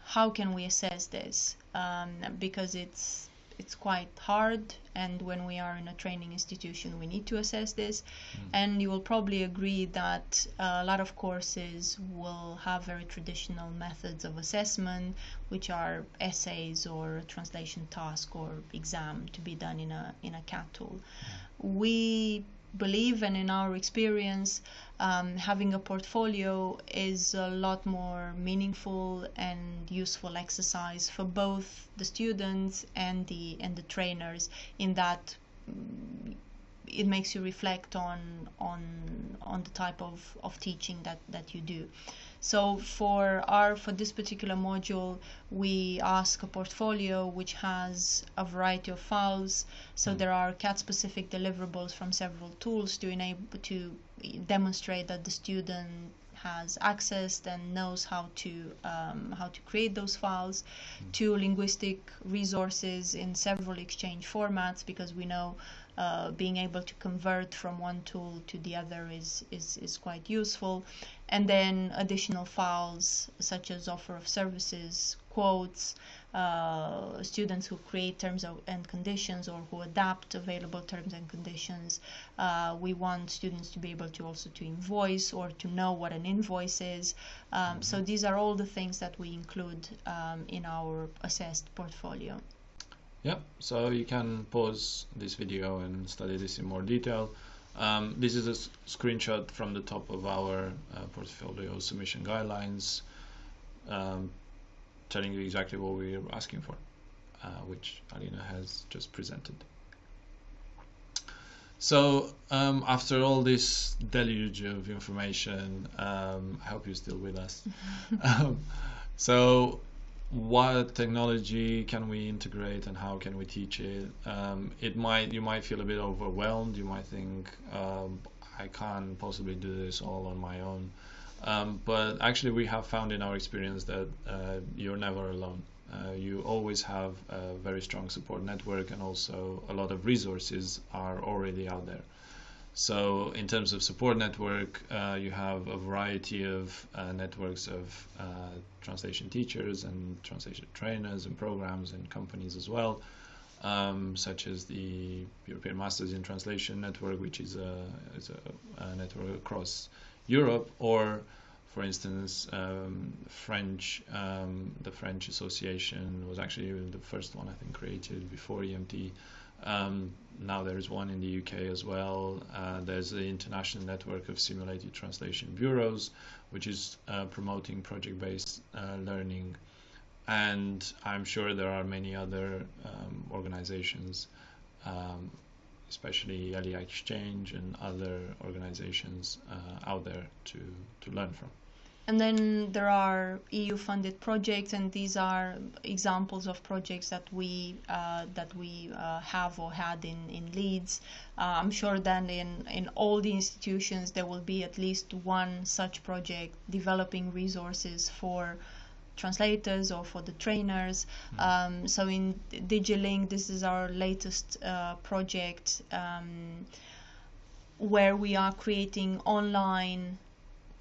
How can we assess this? Um, because it's it's quite hard and when we are in a training institution we need to assess this mm. and you will probably agree that a lot of courses will have very traditional methods of assessment which are essays or translation task or exam to be done in a in a CAT tool mm. we believe and in our experience um, having a portfolio is a lot more meaningful and useful exercise for both the students and the and the trainers in that mm, it makes you reflect on on on the type of, of teaching that, that you do. So for our for this particular module, we ask a portfolio which has a variety of files. So mm. there are CAT-specific deliverables from several tools to enable to demonstrate that the student has accessed and knows how to um, how to create those files mm. to linguistic resources in several exchange formats because we know uh, being able to convert from one tool to the other is, is, is quite useful. And then additional files such as offer of services, quotes, uh, students who create terms and conditions or who adapt available terms and conditions. Uh, we want students to be able to also to invoice or to know what an invoice is. Um, so mm-hmm. these are all the things that we include um, in our assessed portfolio. Yeah, so you can pause this video and study this in more detail. Um, this is a screenshot from the top of our uh, portfolio submission guidelines um, telling you exactly what we're asking for, uh, which Alina has just presented. So um, after all this deluge of information, um, I hope you're still with us. Um, so what technology can we integrate and how can we teach it? Um, it might you might feel a bit overwhelmed. You might think um, I can't possibly do this all on my own. Um, but actually we have found in our experience that uh, you're never alone. Uh, you always have a very strong support network and also a lot of resources are already out there So, in terms of support network, uh, you have a variety of uh, networks of uh, translation teachers and translation trainers and programs and companies as well, um, such as the European Masters in Translation Network, which is a, is a, a network across Europe, or for instance, um, French, um, the French Association was actually the first one I think created before EMT. Um, now there is one in the UK as well. Uh, there's the International Network of Simulated Translation Bureaus, which is uh, promoting project-based uh, learning. And I'm sure there are many other um, organizations, um, especially ELIA Exchange and other organizations uh, out there to, to learn from. And then there are EU-funded projects, and these are examples of projects that we uh, that we uh, have or had in in Leeds. Uh, I'm sure that in in all the institutions there will be at least one such project developing resources for translators or for the trainers. Mm. Um, so in DigiLing, this is our latest uh, project um, where we are creating online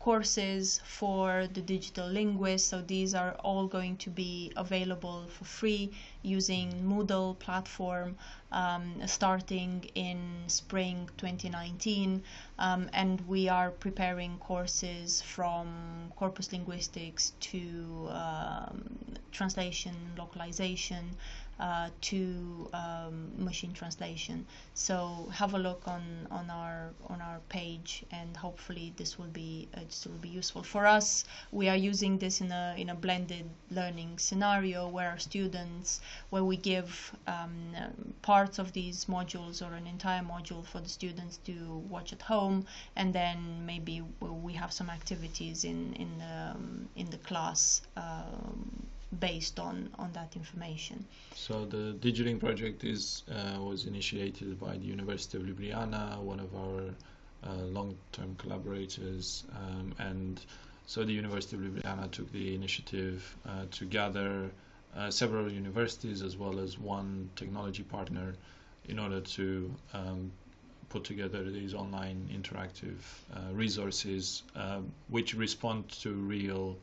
courses for the digital linguists. So these are all going to be available for free using Moodle platform um, starting in spring 2019. Um, and we are preparing courses from corpus linguistics to um, translation, localization, uh, to um, machine translation. So have a look on, on our on our page, and hopefully this will be uh, this will be useful for us. We are using this in a in a blended learning scenario where our students, where we give um, parts of these modules or an entire module for the students to watch at home, and then maybe we have some activities in in the, um, in the class. Um, based on on that information. So the DigiLing project is uh, was initiated by the University of Ljubljana, one of our uh, long-term collaborators, um, and so the University of Ljubljana took the initiative uh, to gather uh, several universities as well as one technology partner in order to um, put together these online interactive uh, resources uh, which respond to real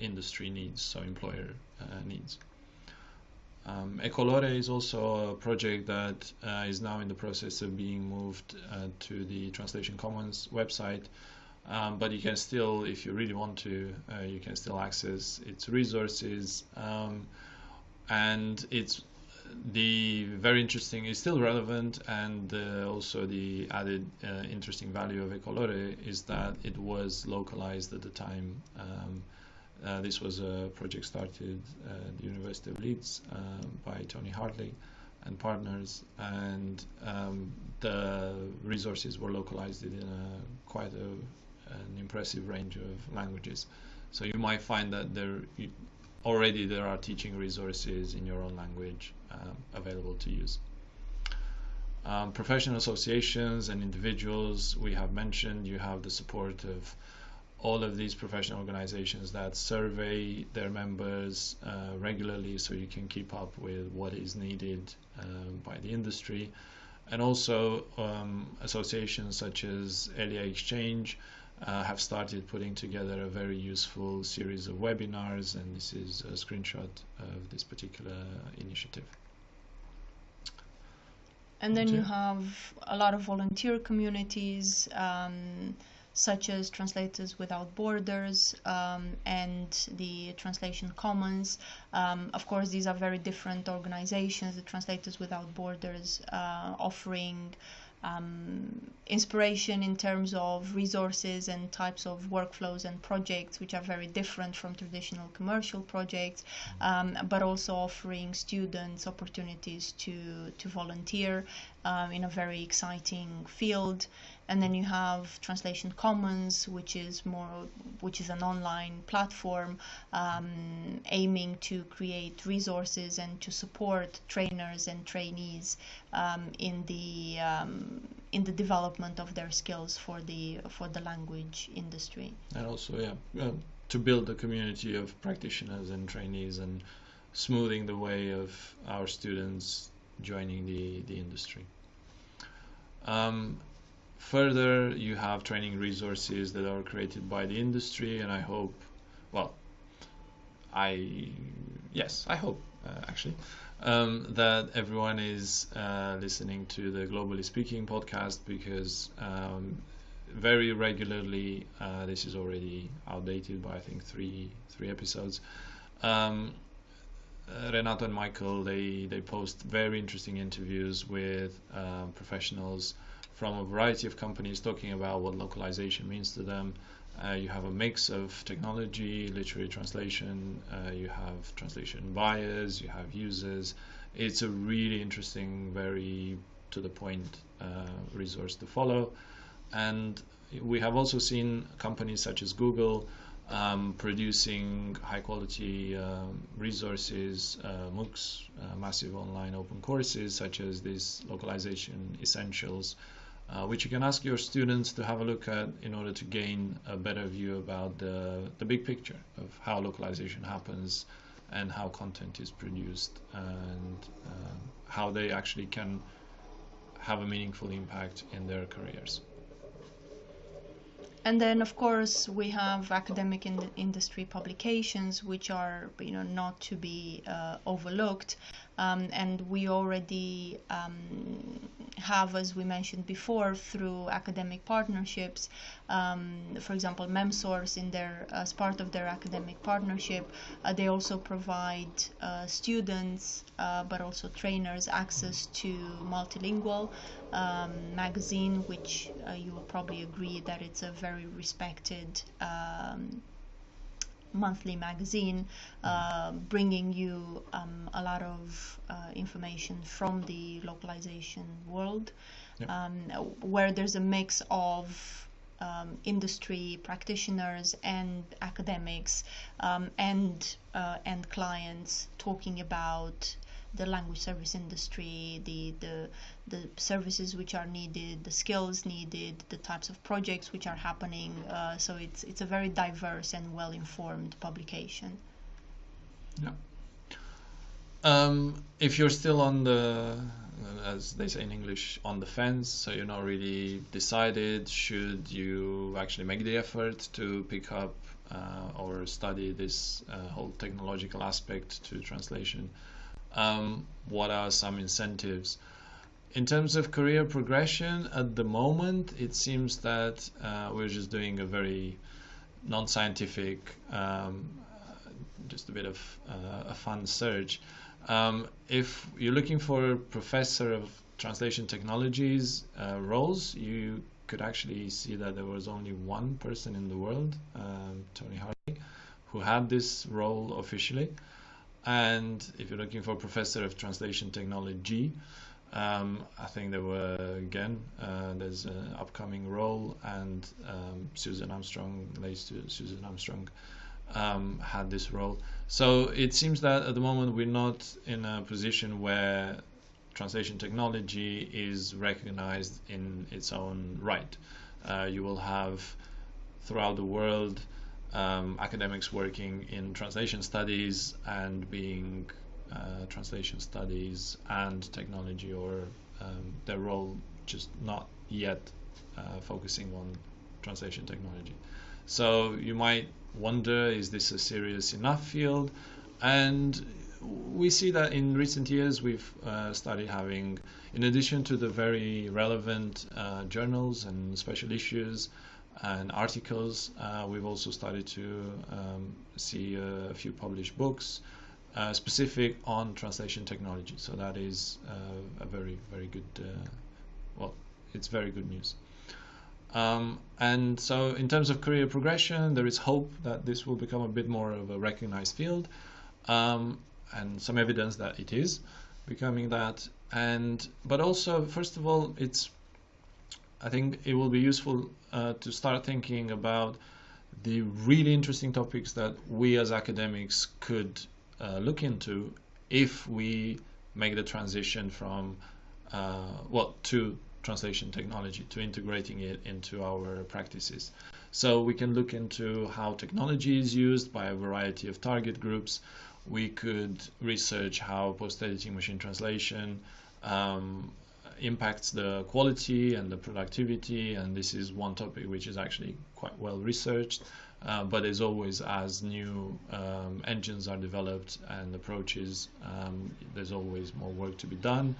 industry needs, so employer uh, needs. Um, Ecolore is also a project that uh, is now in the process of being moved uh, to the Translation Commons website. Um, but you can still, if you really want to, uh, you can still access its resources. Um, and it's the very interesting is still relevant, and uh, also the added uh, interesting value of Ecolore is that it was localized at the time. Um, uh, this was a project started at the University of Leeds um, by Tony Hartley and partners, and um, the resources were localized in a, quite a, an impressive range of languages. So you might find that there already there are teaching resources in your own language um, available to use. Um, professional associations and individuals we have mentioned, you have the support of all of these professional organizations that survey their members uh, regularly so you can keep up with what is needed uh, by the industry. And also um, associations such as ELIA Exchange uh, have started putting together a very useful series of webinars and this is a screenshot of this particular initiative. And then you have a lot of volunteer communities um, such as Translators Without Borders um, and the Translation Commons. Um, of course, these are very different organizations. The Translators Without Borders uh, offering um, inspiration in terms of resources and types of workflows and projects, which are very different from traditional commercial projects, um, but also offering students opportunities to, to volunteer um, in a very exciting field and then you have Translation Commons, which is more, which is an online platform um, aiming to create resources and to support trainers and trainees um, in the um, in the development of their skills for the for the language industry. And also, yeah, uh, to build a community of practitioners and trainees and smoothing the way of our students joining the the industry. Um, further, you have training resources that are created by the industry, and I hope, well, I yes, I hope uh, actually um, that everyone is uh, listening to the Globally Speaking podcast because um, very regularly uh, this is already outdated by I think three three episodes. Um, uh, Renato and Michael they they post very interesting interviews with um, professionals from a variety of companies talking about what localization means to them uh, you have a mix of technology, literary translation, uh, you have translation buyers, you have users. It's a really interesting, very to the point uh, resource to follow. And we have also seen companies such as Google um, producing high quality um, resources, uh, MOOCs, uh, massive online open courses, such as these localization essentials uh, which you can ask your students to have a look at in order to gain a better view about the, the big picture of how localization happens and how content is produced and uh, how they actually can have a meaningful impact in their careers. And then, of course, we have academic in industry publications, which are, you know, not to be uh, overlooked. Um, and we already um, have, as we mentioned before, through academic partnerships. Um, for example, MemSource, in their as part of their academic partnership, uh, they also provide uh, students, uh, but also trainers, access to multilingual um, magazine, which uh, you will probably agree that it's a very respected um, monthly magazine uh, bringing you um, a lot of uh, information from the localization world yep. um, where there's a mix of um, industry practitioners and academics um, and uh, and clients talking about the language service industry, the, the, the services which are needed, the skills needed, the types of projects which are happening. Uh, so it's, it's a very diverse and well informed publication. Yeah. Um, if you're still on the, as they say in English, on the fence, so you're not really decided, should you actually make the effort to pick up uh, or study this uh, whole technological aspect to translation? Um, what are some incentives. In terms of career progression, at the moment, it seems that uh, we're just doing a very non-scientific, um, just a bit of uh, a fun search. Um, if you're looking for a professor of translation technologies uh, roles, you could actually see that there was only one person in the world, um, Tony Hartley, who had this role officially. And if you're looking for a professor of translation technology, um, I think there were again uh, there's an upcoming role, and um, Susan Armstrong, late Susan Armstrong, um, had this role. So it seems that at the moment we're not in a position where translation technology is recognized in its own right. Uh, you will have throughout the world um, academics working in translation studies and being uh, translation studies and technology or um, their role just not yet uh, focusing on translation technology. So you might wonder is this a serious enough field? And we see that in recent years we've uh, started having, in addition to the very relevant uh, journals and special issues, and articles. Uh, we've also started to um, see a few published books uh, specific on translation technology. So that is uh, a very, very good, well, it's very good news. Um, and so in terms of career progression, there is hope that this will become a bit more of a recognized field um, and some evidence that it is becoming that. And but also, first of all, it's I think it will be useful uh, to start thinking about the really interesting topics that we as academics could uh, look into if we make the transition from uh, well to translation technology to integrating it into our practices. So we can look into how technology is used by a variety of target groups. We could research how post-editing machine translation um, impacts the quality and the productivity. And this is one topic which is actually quite well researched. Uh, but as always, as new um, engines are developed and approaches, um, there's always more work to be done.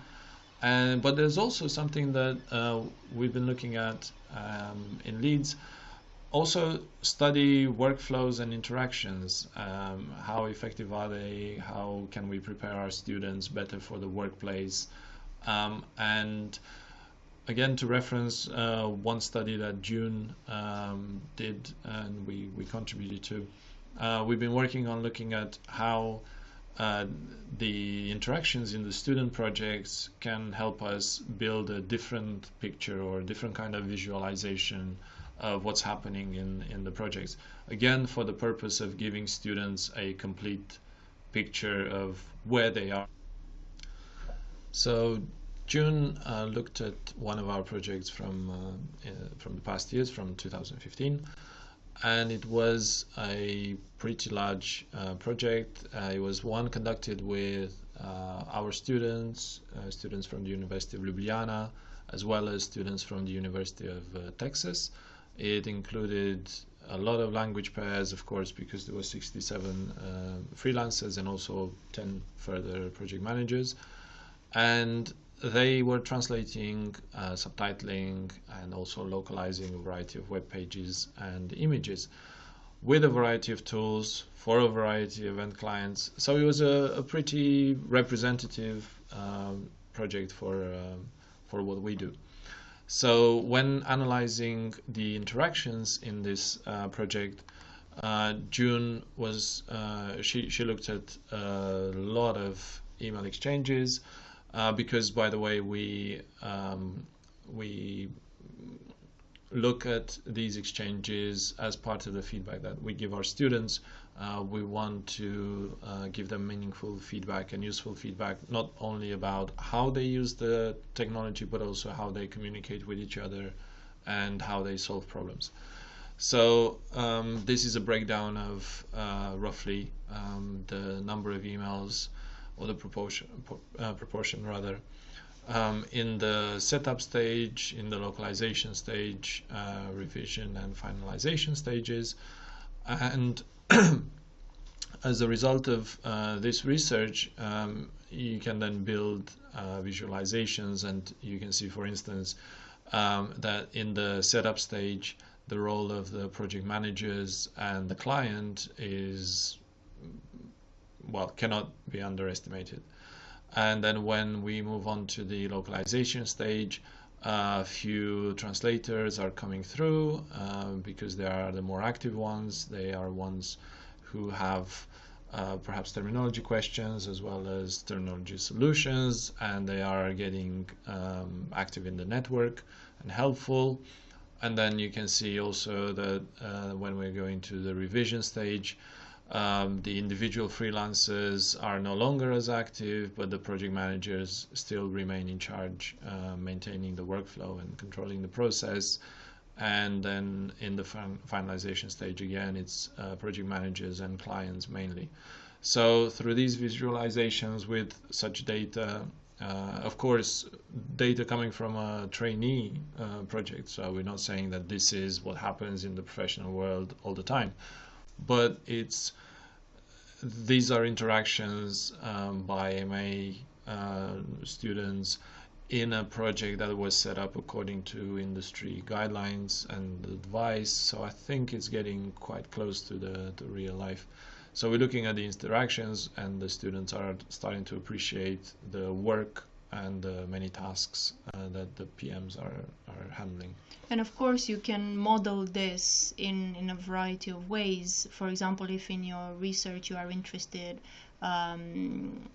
And but there's also something that uh, we've been looking at um, in Leeds. Also, study workflows and interactions. Um, how effective are they? How can we prepare our students better for the workplace? Um, and again, to reference uh, one study that June um, did and we, we contributed to, uh, we've been working on looking at how uh, the interactions in the student projects can help us build a different picture or a different kind of visualization of what's happening in, in the projects. Again, for the purpose of giving students a complete picture of where they are. So June uh, looked at one of our projects from uh, uh, from the past years, from 2015, and it was a pretty large uh, project. Uh, it was one conducted with uh, our students, students from the University of Ljubljana, as well as students from the University of Texas. It included a lot of language pairs, of course, because there were 67 freelancers and also 10 further project managers. And they were translating, uh, subtitling, and also localizing a variety of web pages and images with a variety of tools for a variety of end clients. So it was a, a pretty representative um, project for uh, for what we do. So when analyzing the interactions in this uh, project, uh, June was uh, she she looked at a lot of email exchanges uh, because by the way we um, we look at these exchanges as part of the feedback that we give our students. Uh, we want to uh, give them meaningful feedback and useful feedback, not only about how they use the technology, but also how they communicate with each other and how they solve problems. So um, this is a breakdown of uh, roughly um, the number of emails or the proportion, uh, proportion rather, um, in the setup stage, in the localization stage, uh, revision and finalization stages. And as a result of uh, this research, um, you can then build uh, visualizations and you can see, for instance, um, that in the setup stage, the role of the project managers and the client is well, cannot be underestimated. And then when we move on to the localization stage, a few translators are coming through uh, because they are the more active ones. They are ones who have uh, perhaps terminology questions as well as terminology solutions, and they are getting um, active in the network and helpful. And then you can see also that uh, when we're going to the revision stage, um, the individual freelancers are no longer as active, but the project managers still remain in charge, uh, maintaining the workflow and controlling the process. And then in the fin finalization stage, again, it's uh, project managers and clients mainly. So through these visualizations with such data, uh, of course, data coming from a trainee uh, project. So we're not saying that this is what happens in the professional world all the time but it's these are interactions um, by MA uh, students in a project that was set up according to industry guidelines and advice. So I think it's getting quite close to the, the real life. So we're looking at the interactions, and the students are starting to appreciate the work and the many tasks uh, that the PMs are, are handling. And of course, you can model this in, in a variety of ways. For example, if in your research you are interested um,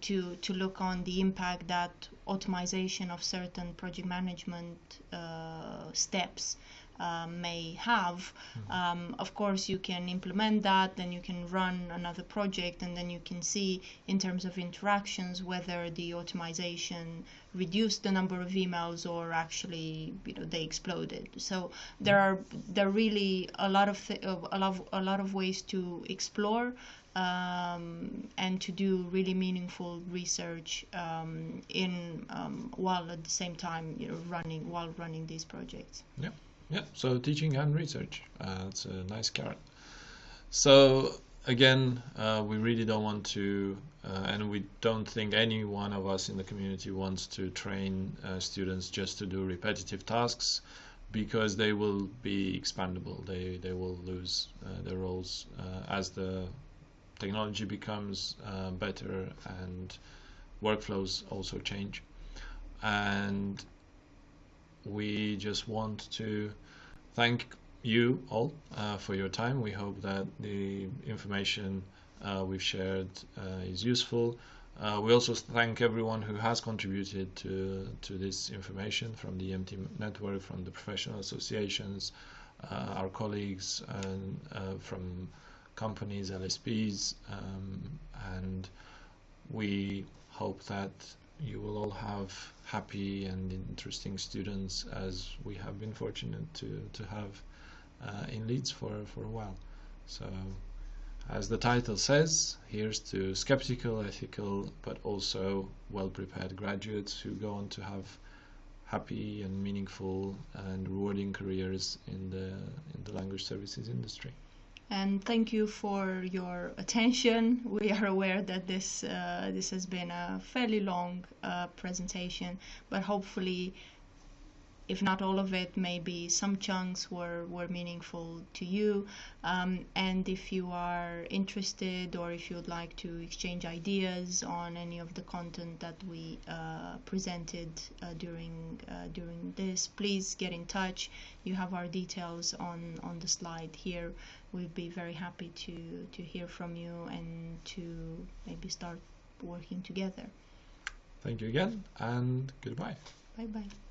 to, to look on the impact that automation of certain project management uh, steps um, may have. Mm-hmm. Um, of course, you can implement that, then you can run another project, and then you can see in terms of interactions whether the automation reduced the number of emails or actually you know they exploded. So there are there are really a lot of th- a lot of, a lot of ways to explore um, and to do really meaningful research um, in um, while at the same time you know, running while running these projects. Yeah, yeah. So teaching and research. Uh, it's a nice carrot. So again, uh, we really don't want to, uh, and we don't think any one of us in the community wants to train uh, students just to do repetitive tasks because they will be expandable. They they will lose uh, their roles uh, as the technology becomes better and workflows also change. And we just want to thank you all uh, for your time. We hope that the information uh, we've shared uh, is useful. Uh, we also thank everyone who has contributed to to this information from the EMT network, from the professional associations, uh, our colleagues, and uh, from companies, LSPs, um, and we hope that you will all have happy and interesting students as we have been fortunate to, to have uh, in Leeds for, for a while. So, as the title says, here's to skeptical, ethical, but also well prepared graduates who go on to have happy and meaningful and rewarding careers in the in the language services industry. And thank you for your attention. We are aware that this uh, this has been a fairly long uh, presentation, but hopefully if not all of it, maybe some chunks were, were meaningful to you. Um, and if you are interested or if you would like to exchange ideas on any of the content that we uh, presented uh, during uh, during this, please get in touch. You have our details on, on the slide here. We'd be very happy to, to hear from you and to maybe start working together. Thank you again and goodbye. Bye bye.